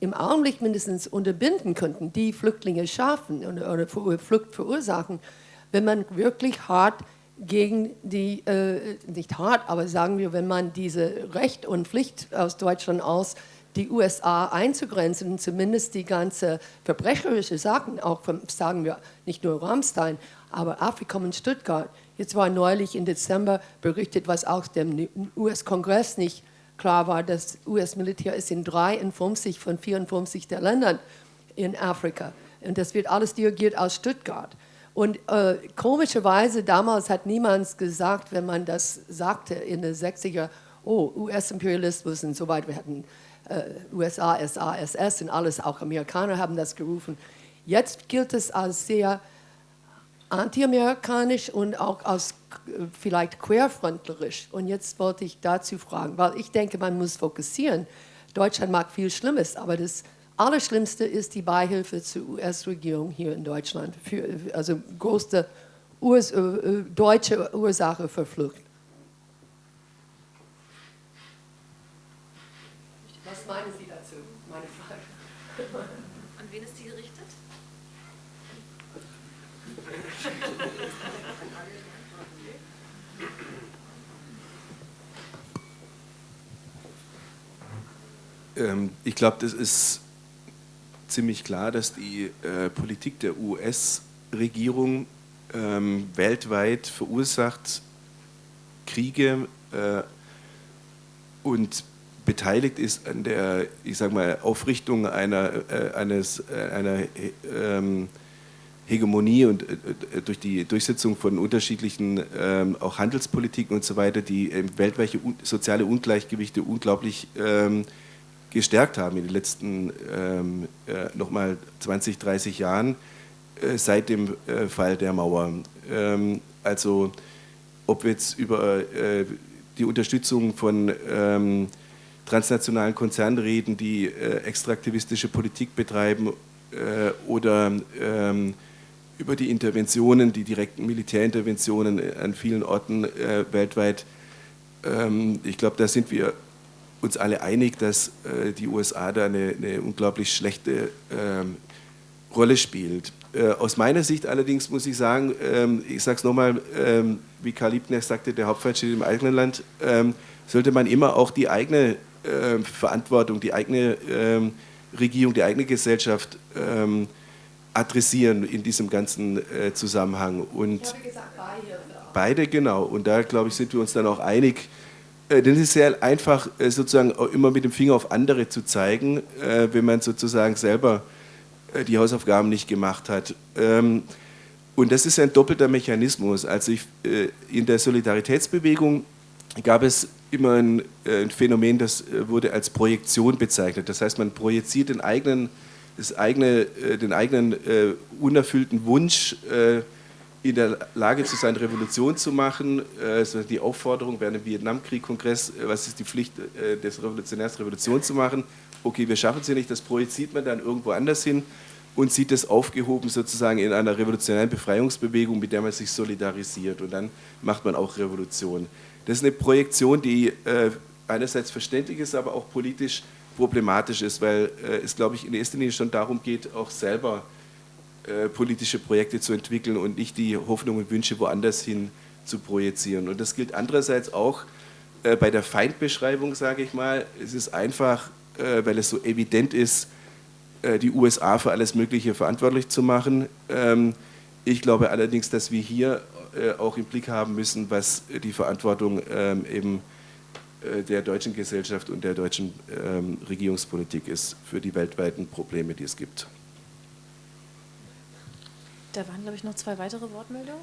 im Augenblick mindestens unterbinden könnte, die Flüchtlinge schaffen oder, oder Flucht verursachen, wenn man wirklich hart gegen die, äh, nicht hart, aber sagen wir, wenn man diese Recht und Pflicht aus Deutschland aus die USA einzugrenzen, zumindest die ganze verbrecherische Sachen, auch von, sagen wir, nicht nur Rammstein, aber Afrika und Stuttgart. Jetzt war neulich im Dezember berichtet, was auch dem US-Kongress nicht klar war, das US-Militär ist in 53 von 54 der Ländern in Afrika. Und das wird alles dirigiert aus Stuttgart. Und äh, komischerweise, damals hat niemand gesagt, wenn man das sagte in den 60er, oh, US-Imperialismus und so weiter, wir hatten äh, USA, SA, SS und alles, auch Amerikaner haben das gerufen. Jetzt gilt es als sehr antiamerikanisch und auch als äh, vielleicht querfrontlerisch. Und jetzt wollte ich dazu fragen, weil ich denke, man muss fokussieren. Deutschland mag viel Schlimmes, aber das Allerschlimmste ist die Beihilfe zur US-Regierung hier in Deutschland, für, also größte Urs äh, deutsche Ursache für Flucht. Was meinen Sie dazu, meine Frage?
An wen ist die gerichtet?
Ähm, ich glaube, das ist ziemlich klar, dass die äh, Politik der US-Regierung ähm, weltweit verursacht Kriege äh, und beteiligt ist an der, ich sag mal, Aufrichtung einer, äh, eines, äh, einer ähm, Hegemonie und äh, durch die Durchsetzung von unterschiedlichen ähm, auch Handelspolitiken und so weiter, die ähm, weltweite soziale Ungleichgewichte unglaublich ähm, gestärkt haben in den letzten ähm, äh, nochmal 20, 30 Jahren äh, seit dem äh, Fall der Mauer. Ähm, also ob wir jetzt über äh, die Unterstützung von ähm, transnationalen Konzernen reden, die äh, extraktivistische Politik betreiben äh, oder ähm, über die Interventionen, die direkten Militärinterventionen an vielen Orten weltweit. Ähm, ich glaube, da sind wir uns alle einig, dass äh, die USA da eine, eine unglaublich schlechte ähm, Rolle spielt. Äh, aus meiner Sicht allerdings muss ich sagen, ähm, ich sage es nochmal, ähm, wie Karl Liebknecht sagte, der Hauptfeind steht im eigenen Land, ähm, sollte man immer auch die eigene äh, Verantwortung, die eigene ähm, Regierung, die eigene Gesellschaft ähm, adressieren in diesem ganzen äh, Zusammenhang. Und gesagt, beide. Beide, genau. Und da, glaube ich, sind wir uns dann auch einig. Äh, denn es ist sehr einfach, äh, sozusagen immer mit dem Finger auf andere zu zeigen, äh, wenn man sozusagen selber die Hausaufgaben nicht gemacht hat. Ähm, Und das ist ein doppelter Mechanismus. Also ich, in der Solidaritätsbewegung gab es immer ein, ein, Phänomen, das wurde als Projektion bezeichnet. Das heißt, man projiziert den eigenen, eigene, den eigenen unerfüllten Wunsch, in der Lage zu sein, Revolution zu machen. Also die Aufforderung während dem Vietnamkrieg-Kongress, was ist die Pflicht des Revolutionärs, Revolution zu machen? Okay, wir schaffen es ja nicht, das projiziert man dann irgendwo anders hin und sieht es aufgehoben sozusagen in einer revolutionären Befreiungsbewegung, mit der man sich solidarisiert und dann macht man auch Revolution. Das ist eine Projektion, die äh, einerseits verständlich ist, aber auch politisch problematisch ist, weil äh, es, glaube ich, in erster Linie schon darum geht, auch selber äh, politische Projekte zu entwickeln und nicht die Hoffnung und Wünsche woanders hin zu projizieren. Und das gilt andererseits auch äh, bei der Feindbeschreibung, sage ich mal. Es ist einfach, äh, weil es so evident ist, äh, die USA für alles Mögliche verantwortlich zu machen. Ähm, ich glaube allerdings, dass wir hier äh, auch im Blick haben müssen, was die Verantwortung ähm, eben äh, der deutschen Gesellschaft und der deutschen ähm, Regierungspolitik ist für die weltweiten Probleme, die es gibt.
Da waren, glaube ich, noch zwei weitere Wortmeldungen.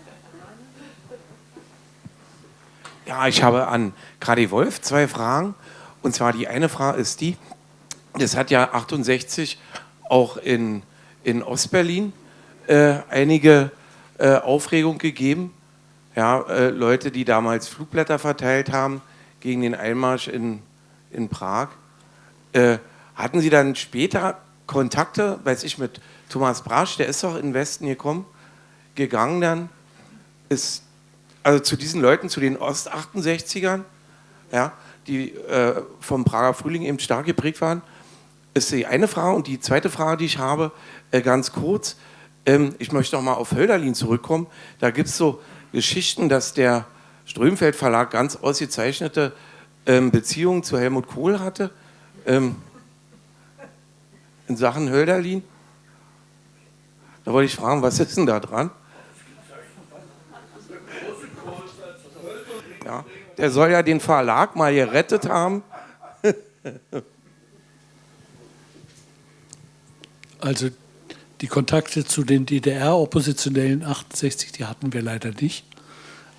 Ja, ich habe an Gradi Wolf zwei Fragen. Und zwar die eine Frage ist die, das hat ja 68 auch in, in Ostberlin äh, einige äh, Aufregung gegeben. Ja, äh, Leute, die damals Flugblätter verteilt haben gegen den Einmarsch in, in Prag. Äh, hatten Sie dann später Kontakte, weiß ich, mit Thomas Brasch, der ist doch in den Westen gekommen, gegangen dann, ist also zu diesen Leuten, zu den Ost-68ern, ja, die äh, vom Prager Frühling eben stark geprägt waren, ist die eine Frage. Und die zweite Frage, die ich habe, äh, ganz kurz, ähm, ich möchte noch mal auf Hölderlin zurückkommen. Da gibt es so Geschichten, dass der Strömfeld Verlag ganz ausgezeichnete ähm, Beziehungen zu Helmut Kohl hatte. Ähm, in Sachen Hölderlin. Da wollte ich fragen, was ist denn da dran? Ja, der soll ja den Verlag mal gerettet haben. [laughs]
Also die Kontakte zu den DDR-Oppositionellen 68, die hatten wir leider nicht.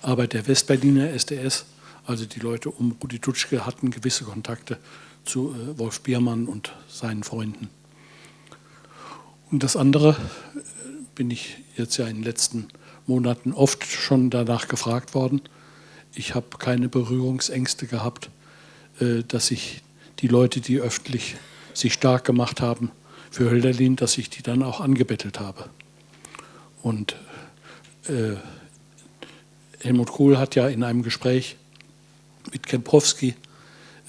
Aber der Westberliner SDS, also die Leute um Rudi Dutschke, hatten gewisse Kontakte zu äh, Wolf Biermann und seinen Freunden. Und das andere bin ich jetzt ja in den letzten Monaten oft schon danach gefragt worden. Ich habe keine Berührungsängste gehabt, äh, dass ich die Leute, die öffentlich sich stark gemacht haben, für Hölderlin, dass ich die dann auch angebettelt habe. Und äh, Helmut Kohl hat ja in einem Gespräch mit Kempowski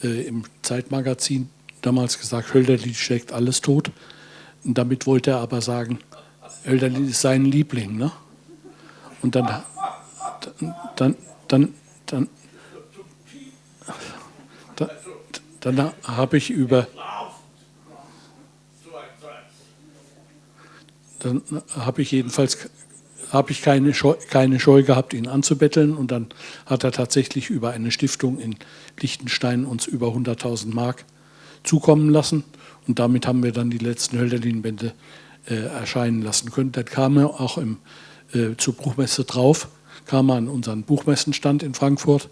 äh, im Zeitmagazin damals gesagt, Hölderlin schlägt alles tot. Und damit wollte er aber sagen, Hölderlin ist sein Liebling. Ne? Und dann, dann, dann, dann, dann, dann, habe ich über dann habe ich jedenfalls habe ich keine Scheu, keine Scheu gehabt, ihn anzubetteln. Und dann hat er tatsächlich über eine Stiftung in Liechtenstein uns über 100.000 Mark zukommen lassen. Und damit haben wir dann die letzten Hölderlin-Bände erscheinen lassen können. Dann kam er auch im, äh, zur Buchmesse drauf, kam er an unseren Buchmessenstand in Frankfurt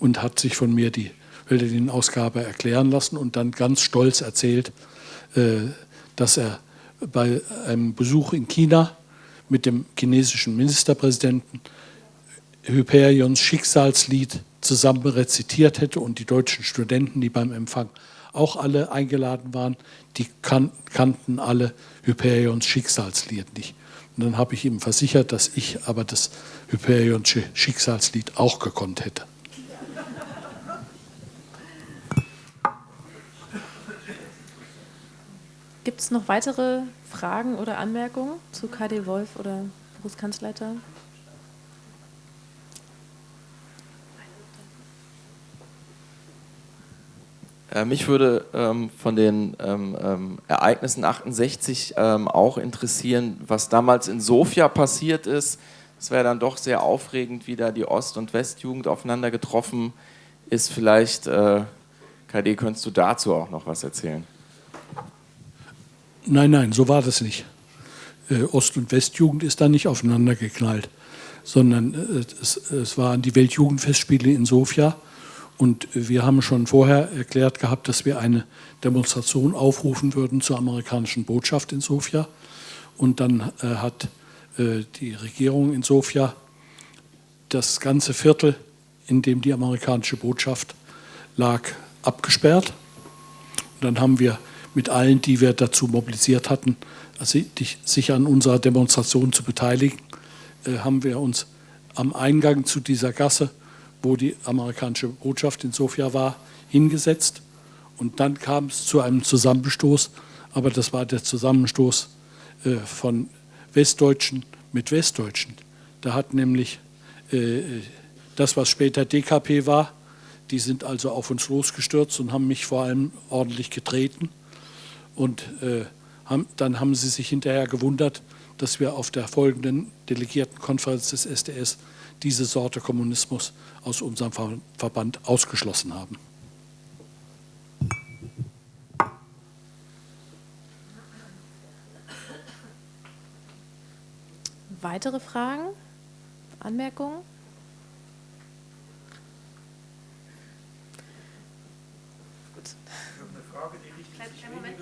und hat sich von mir die Hölderlin-Ausgabe erklären lassen und dann ganz stolz erzählt, äh, dass er bei einem Besuch in China mit dem chinesischen Ministerpräsidenten Hyperions Schicksalslied zusammen rezitiert hätte und die deutschen Studenten, die beim Empfang auch alle eingeladen waren, die kan kannten alle Hyperions Schicksalslied nicht. Und dann habe ich ihm versichert, dass ich aber das Hyperions Schicksalslied auch gekonnt hätte.
Gibt es noch weitere Fragen oder Anmerkungen zu KD Wolf oder Berufskanzleiter?
Mich würde ähm, von den ähm, ähm, Ereignissen 68 ähm, auch interessieren, was damals in Sofia passiert ist. Es wäre dann doch sehr aufregend, wie da die Ost- und Westjugend aufeinander getroffen ist. Vielleicht, äh, KD, könntest du dazu auch noch was erzählen?
Nein, nein, so war das nicht. äh, Ost- und Westjugend ist da nicht aufeinander geknallt, sondern äh, es, es waren die Weltjugendfestspiele in Sofia. Und wir haben schon vorher erklärt gehabt, dass wir eine Demonstration aufrufen würden zur amerikanischen Botschaft in Sofia. Und dann äh, hat äh, die Regierung in Sofia das ganze Viertel, in dem die amerikanische Botschaft lag, abgesperrt. Und dann haben wir mit allen, die wir dazu mobilisiert hatten, also sich an unserer Demonstration zu beteiligen, äh, haben wir uns am Eingang zu dieser Gasse, wo die amerikanische Botschaft in Sofia war, hingesetzt. Und dann kam es zu einem Zusammenstoß, aber das war der Zusammenstoß äh, von Westdeutschen mit Westdeutschen. Da hat nämlich äh, das, was später DKP war, die sind also auf uns losgestürzt und haben mich vor allem ordentlich getreten. Und äh, haben, dann haben sie sich hinterher gewundert, dass wir auf der folgenden Delegiertenkonferenz des SDS diese Sorte Kommunismus aus unserem Verband ausgeschlossen haben.
Weitere Fragen? Anmerkungen?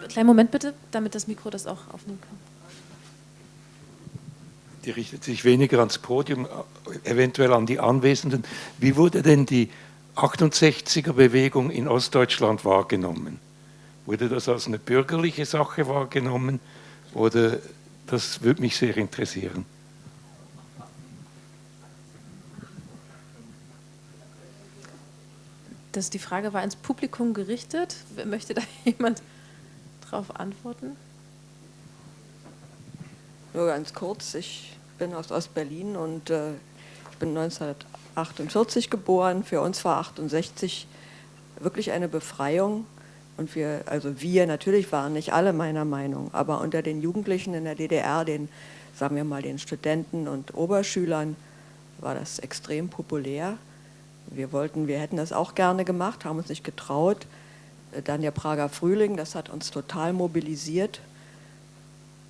Kleinen Moment bitte, damit das Mikro das auch aufnehmen kann.
Die richtet sich weniger ans Podium, eventuell an die Anwesenden. Wie wurde denn die 68er-Bewegung in Ostdeutschland wahrgenommen? Wurde das als eine bürgerliche Sache wahrgenommen? Oder das würde mich sehr interessieren.
Das, die Frage war ins Publikum gerichtet. Möchte da [laughs] jemand darauf antworten?
Nur ganz kurz, ich bin aus Ostberlin und äh, ich bin 1948 geboren. Für uns war 68 wirklich eine Befreiung. Und wir, also wir natürlich waren nicht alle meiner Meinung, aber unter den Jugendlichen in der DDR, den, sagen wir mal, den Studenten und Oberschülern, war das extrem populär. Wir wollten, wir hätten das auch gerne gemacht, haben uns nicht getraut. Äh, dann der Prager Frühling, das hat uns total mobilisiert.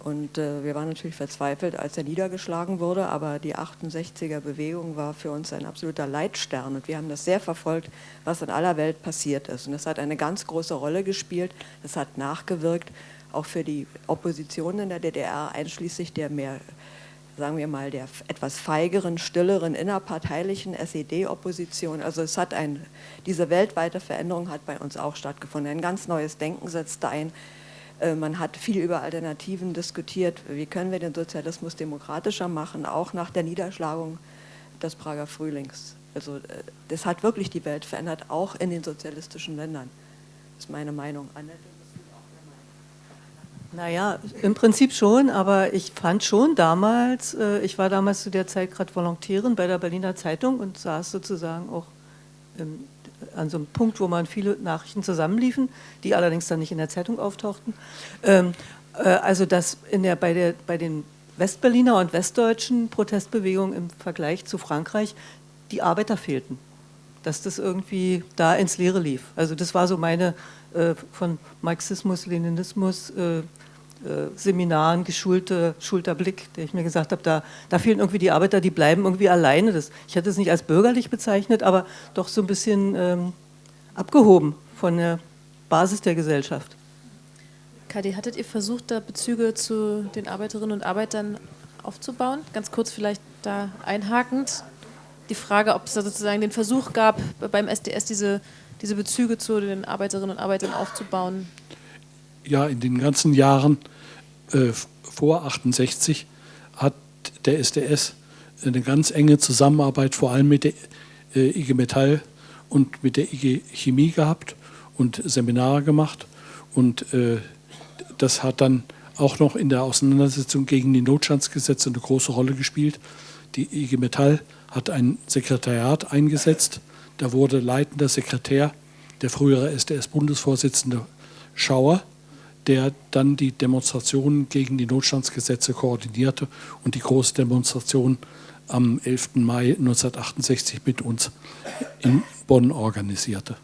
Und äh, wir waren natürlich verzweifelt, als er niedergeschlagen wurde, aber die 68er Bewegung war für uns ein absoluter Leitstern und wir haben das sehr verfolgt, was in aller Welt passiert ist. Und das hat eine ganz große Rolle gespielt, das hat nachgewirkt, auch für die Opposition in der DDR, einschließlich der mehr sagen wir mal, der etwas feigeren, stilleren, innerparteilichen SED-Opposition. Also es hat ein, diese weltweite Veränderung hat bei uns auch stattgefunden. Ein ganz neues Denken setzte ein. Äh, man hat viel über Alternativen diskutiert. Wie können wir den Sozialismus demokratischer machen, auch nach der Niederschlagung des Prager Frühlings. Also äh, das hat wirklich die Welt verändert, auch in den sozialistischen Ländern. Das ist meine Meinung.
Naja, im Prinzip schon, aber ich fand schon damals, äh, ich war damals zu der Zeit gerade Volontärin bei der Berliner Zeitung und saß sozusagen auch ähm, an so einem Punkt, wo man viele Nachrichten zusammenliefen, die allerdings dann nicht in der Zeitung auftauchten. Ähm, äh, also dass in der, bei, der, bei den Westberliner und westdeutschen Protestbewegungen im Vergleich zu Frankreich die Arbeiter fehlten. Dass das irgendwie da ins Leere lief. Also das war so meine äh, von Marxismus, Leninismus, äh, Seminaren geschulte, schulter Blick, der ich mir gesagt habe, da, da fehlen irgendwie die Arbeiter, die bleiben irgendwie alleine. Das, ich hätte es nicht als bürgerlich bezeichnet, aber doch so ein bisschen ähm, abgehoben von der Basis der Gesellschaft.
Kadi, hattet ihr versucht, da Bezüge zu den Arbeiterinnen und Arbeitern aufzubauen? Ganz kurz vielleicht da einhakend. Die Frage, ob es da sozusagen den Versuch gab, beim SDS diese, diese Bezüge zu den Arbeiterinnen und Arbeitern aufzubauen
ja in den ganzen Jahren äh, vor 68 hat der SDS eine ganz enge Zusammenarbeit vor allem mit der äh, IG Metall und mit der IG Chemie gehabt und Seminare gemacht und äh, das hat dann auch noch in der Auseinandersetzung gegen die Notstandsgesetze eine große Rolle gespielt. Die IG Metall hat ein Sekretariat eingesetzt. Da wurde leitender Sekretär der frühere SDS-Bundesvorsitzende Schauer der dann die Demonstrationen gegen die Notstandsgesetze koordinierte und die große Demonstration am 11. Mai 1968 mit uns in Bonn organisierte.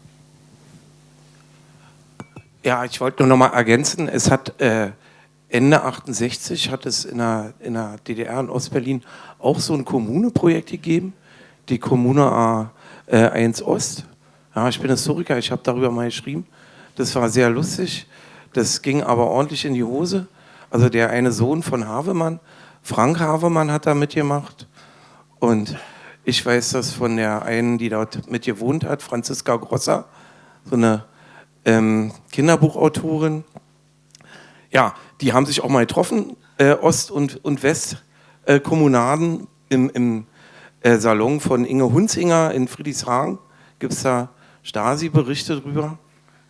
Ja, ich wollte nur noch mal ergänzen, es hat äh, Ende 68 hat es in der, in der DDR in Ostberlin auch so ein Kommuneprojekt gegeben, die Kommune A1 Ost. Ja, ich bin Historiker, ich habe darüber mal geschrieben. Das war sehr lustig. Das ging aber ordentlich in die Hose. Also der eine Sohn von Havemann, Frank Havemann, hat da mitgemacht. Und ich weiß das von der einen, die dort mit gewohnt hat, Franziska Grosser, so eine ähm, Kinderbuchautorin. Ja, die haben sich auch mal getroffen, äh, Ost- und, und Westkommunaden äh, im, im äh, Salon von Inge Hunzinger in Friedrichshagen. Gibt es da Stasi-Berichte drüber?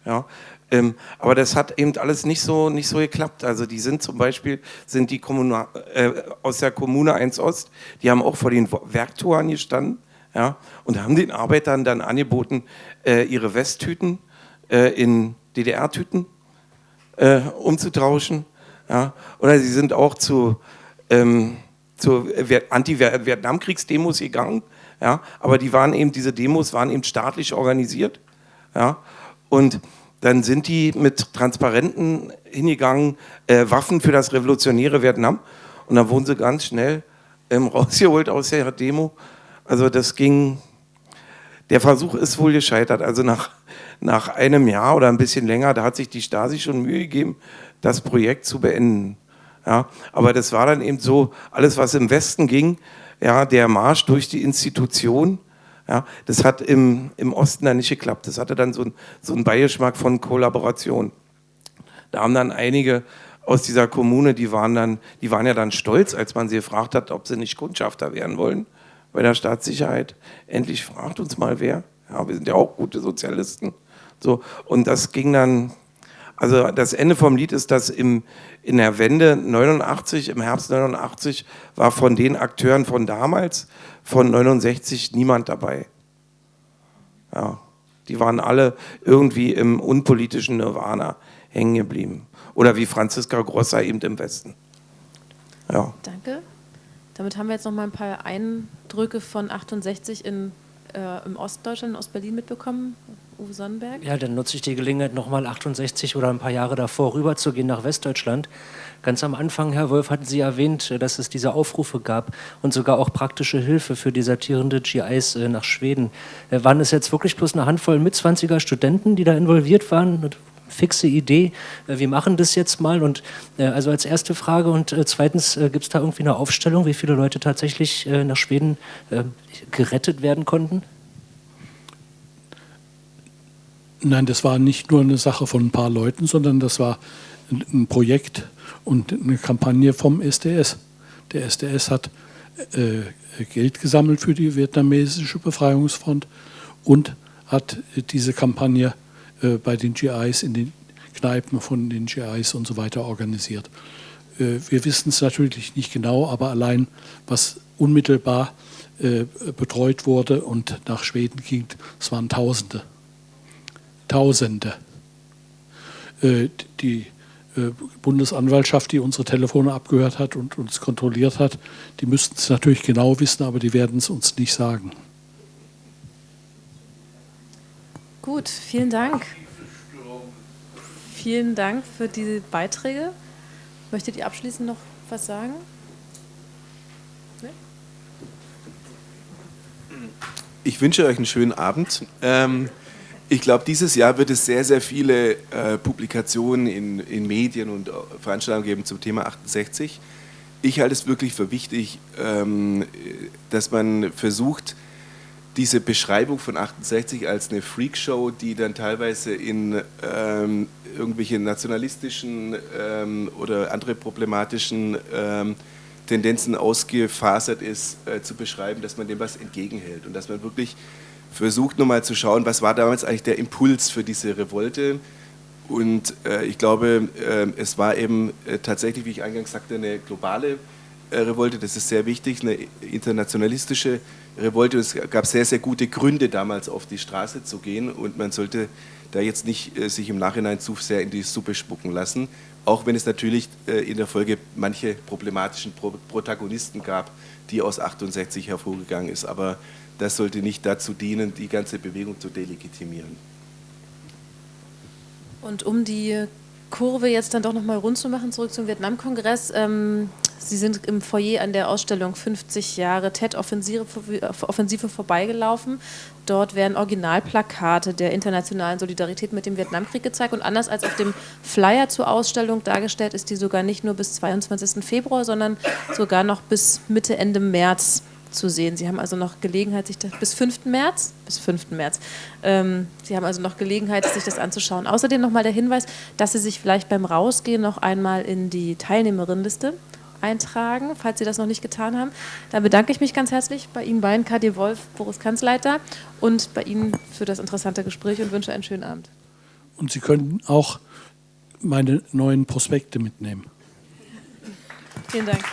Ja. Ähm, aber das hat eben alles nicht so, nicht so geklappt. Also die sind zum Beispiel, sind die Kommuna, äh, aus der Kommune 1 Ost, die haben auch vor den Werktoren gestanden ja, und haben den Arbeitern dann angeboten, äh, ihre Westtüten äh, in DDR-Tüten äh, umzutauschen. Ja. Oder sie sind auch zu, ähm, zu Anti-Vietnamkriegsdemos gegangen. Ja, aber die waren eben, diese Demos waren eben staatlich organisiert. Ja, und dann sind die mit Transparenten hingegangen, äh, Waffen für das revolutionäre Vietnam. Und dann wurden sie ganz schnell ähm, [laughs] rausgeholt aus der Demo. Also das ging, der Versuch ist wohl gescheitert. Also nach, nach einem Jahr oder ein bisschen länger, da hat sich die Stasi schon Mühe gegeben, das Projekt zu beenden. Ja, aber das war dann eben so, alles was im Westen ging, ja, der Marsch durch die Institution, ja, das hat im, im Osten dann nicht geklappt. Das hatte dann so, so einen Beigeschmack von Kollaboration. Da haben dann einige aus dieser Kommune, die waren, dann, die waren ja dann stolz, als man sie gefragt hat, ob sie nicht Kundschafter werden wollen bei der Staatssicherheit. Endlich fragt uns mal wer. Ja, wir sind ja auch gute Sozialisten. So, und das ging dann, also das Ende vom Lied ist, dass im, in der Wende 89, im Herbst 89, war von den Akteuren von damals von 69 niemand dabei. Ja, die waren alle irgendwie im unpolitischen Nirvana hängen geblieben. Oder wie Franziska Grosser eben im Westen. Ja.
Danke. Damit haben wir jetzt noch mal ein paar Eindrücke von 68 in, äh, im Ostdeutschland, in Ostberlin mitbekommen. Uwe Sonnenberg?
Ja, dann nutze ich die Gelegenheit, nochmal 68 oder ein paar Jahre davor rüberzugehen nach Westdeutschland. Ganz am Anfang, Herr Wolf, hatten Sie erwähnt, dass es diese Aufrufe gab und sogar auch praktische Hilfe für desertierende GIs äh, nach Schweden. Äh, waren es jetzt wirklich bloß eine Handvoll mit 20er Studenten, die da involviert waren? Eine fixe Idee, äh, wir machen das jetzt mal und also als erste Frage und zweitens gibt es da irgendwie eine Aufstellung, wie viele Leute tatsächlich nach Schweden gerettet werden konnten?
Nein, das war nicht nur eine Sache von ein paar Leuten, sondern das war ein Projekt und eine Kampagne vom SDS. Der SDS hat äh, Geld gesammelt für die vietnamesische Befreiungsfront und hat diese Kampagne äh, bei den GIs in den Kneipen von den GIs und so weiter organisiert. Äh, wir wissen es natürlich nicht genau, aber allein was unmittelbar äh, betreut wurde und nach Schweden ging, es waren Tausende. Tausende. Äh, die äh, Bundesanwaltschaft, die unsere Telefone abgehört hat und uns kontrolliert hat, die müssten es natürlich genau wissen, aber die werden es uns nicht sagen.
Gut, vielen Dank. Vielen Dank für diese Beiträge. Möchtet ihr abschließend noch was sagen?
Ich wünsche euch einen schönen Abend. Ähm, ich glaube, dieses Jahr wird es sehr, sehr viele äh, Publikationen in, in, Medien und äh, Veranstaltungen geben zum Thema 68. Ich halte es wirklich für wichtig, ähm, dass man versucht, diese Beschreibung von 68 als eine Freakshow, die dann teilweise in ähm, irgendwelche nationalistischen ähm, oder andere problematischen ähm, Tendenzen ausgefasert ist, äh, zu beschreiben, dass man dem was entgegenhält und dass man wirklich versucht nochmal zu schauen, was war damals eigentlich der Impuls für diese Revolte. Und äh, ich glaube, äh, es war eben äh, tatsächlich, wie ich eingangs sagte, eine globale äh, Revolte. Das ist sehr wichtig, eine internationalistische Revolte. Es gab sehr, sehr gute Gründe damals auf die Straße zu gehen. Und man sollte da jetzt nicht äh, sich im Nachhinein zu sehr in die Suppe spucken lassen. Auch wenn es natürlich äh, in der Folge manche problematischen Pro Protagonisten gab, die aus 68 hervorgegangen ist. Aber das sollte nicht dazu dienen, die ganze Bewegung zu delegitimieren.
Und um die Kurve jetzt dann doch nochmal rund zu machen, zurück zum Vietnamkongress. Ähm, Sie sind im Foyer an der Ausstellung 50 Jahre TED-Offensive Offensive vorbeigelaufen. Dort werden Originalplakate der internationalen Solidarität mit dem Vietnamkrieg gezeigt. Und anders als auf dem Flyer zur Ausstellung dargestellt, ist die sogar nicht nur bis 22. Februar, sondern sogar noch bis Mitte, Ende März zu sehen. Sie haben also noch Gelegenheit, sich das bis 5. März, bis 5. März, ähm, Sie haben also noch Gelegenheit, sich das anzuschauen. Außerdem nochmal der Hinweis, dass Sie sich vielleicht beim Rausgehen noch einmal in die Teilnehmerinnenliste eintragen, falls Sie das noch nicht getan haben. Dann bedanke ich mich ganz herzlich bei Ihnen beiden, KD Wolf, Boris Kanzleiter, und bei Ihnen für das interessante Gespräch und wünsche einen schönen Abend.
Und Sie können auch meine neuen Prospekte mitnehmen.
Vielen Dank.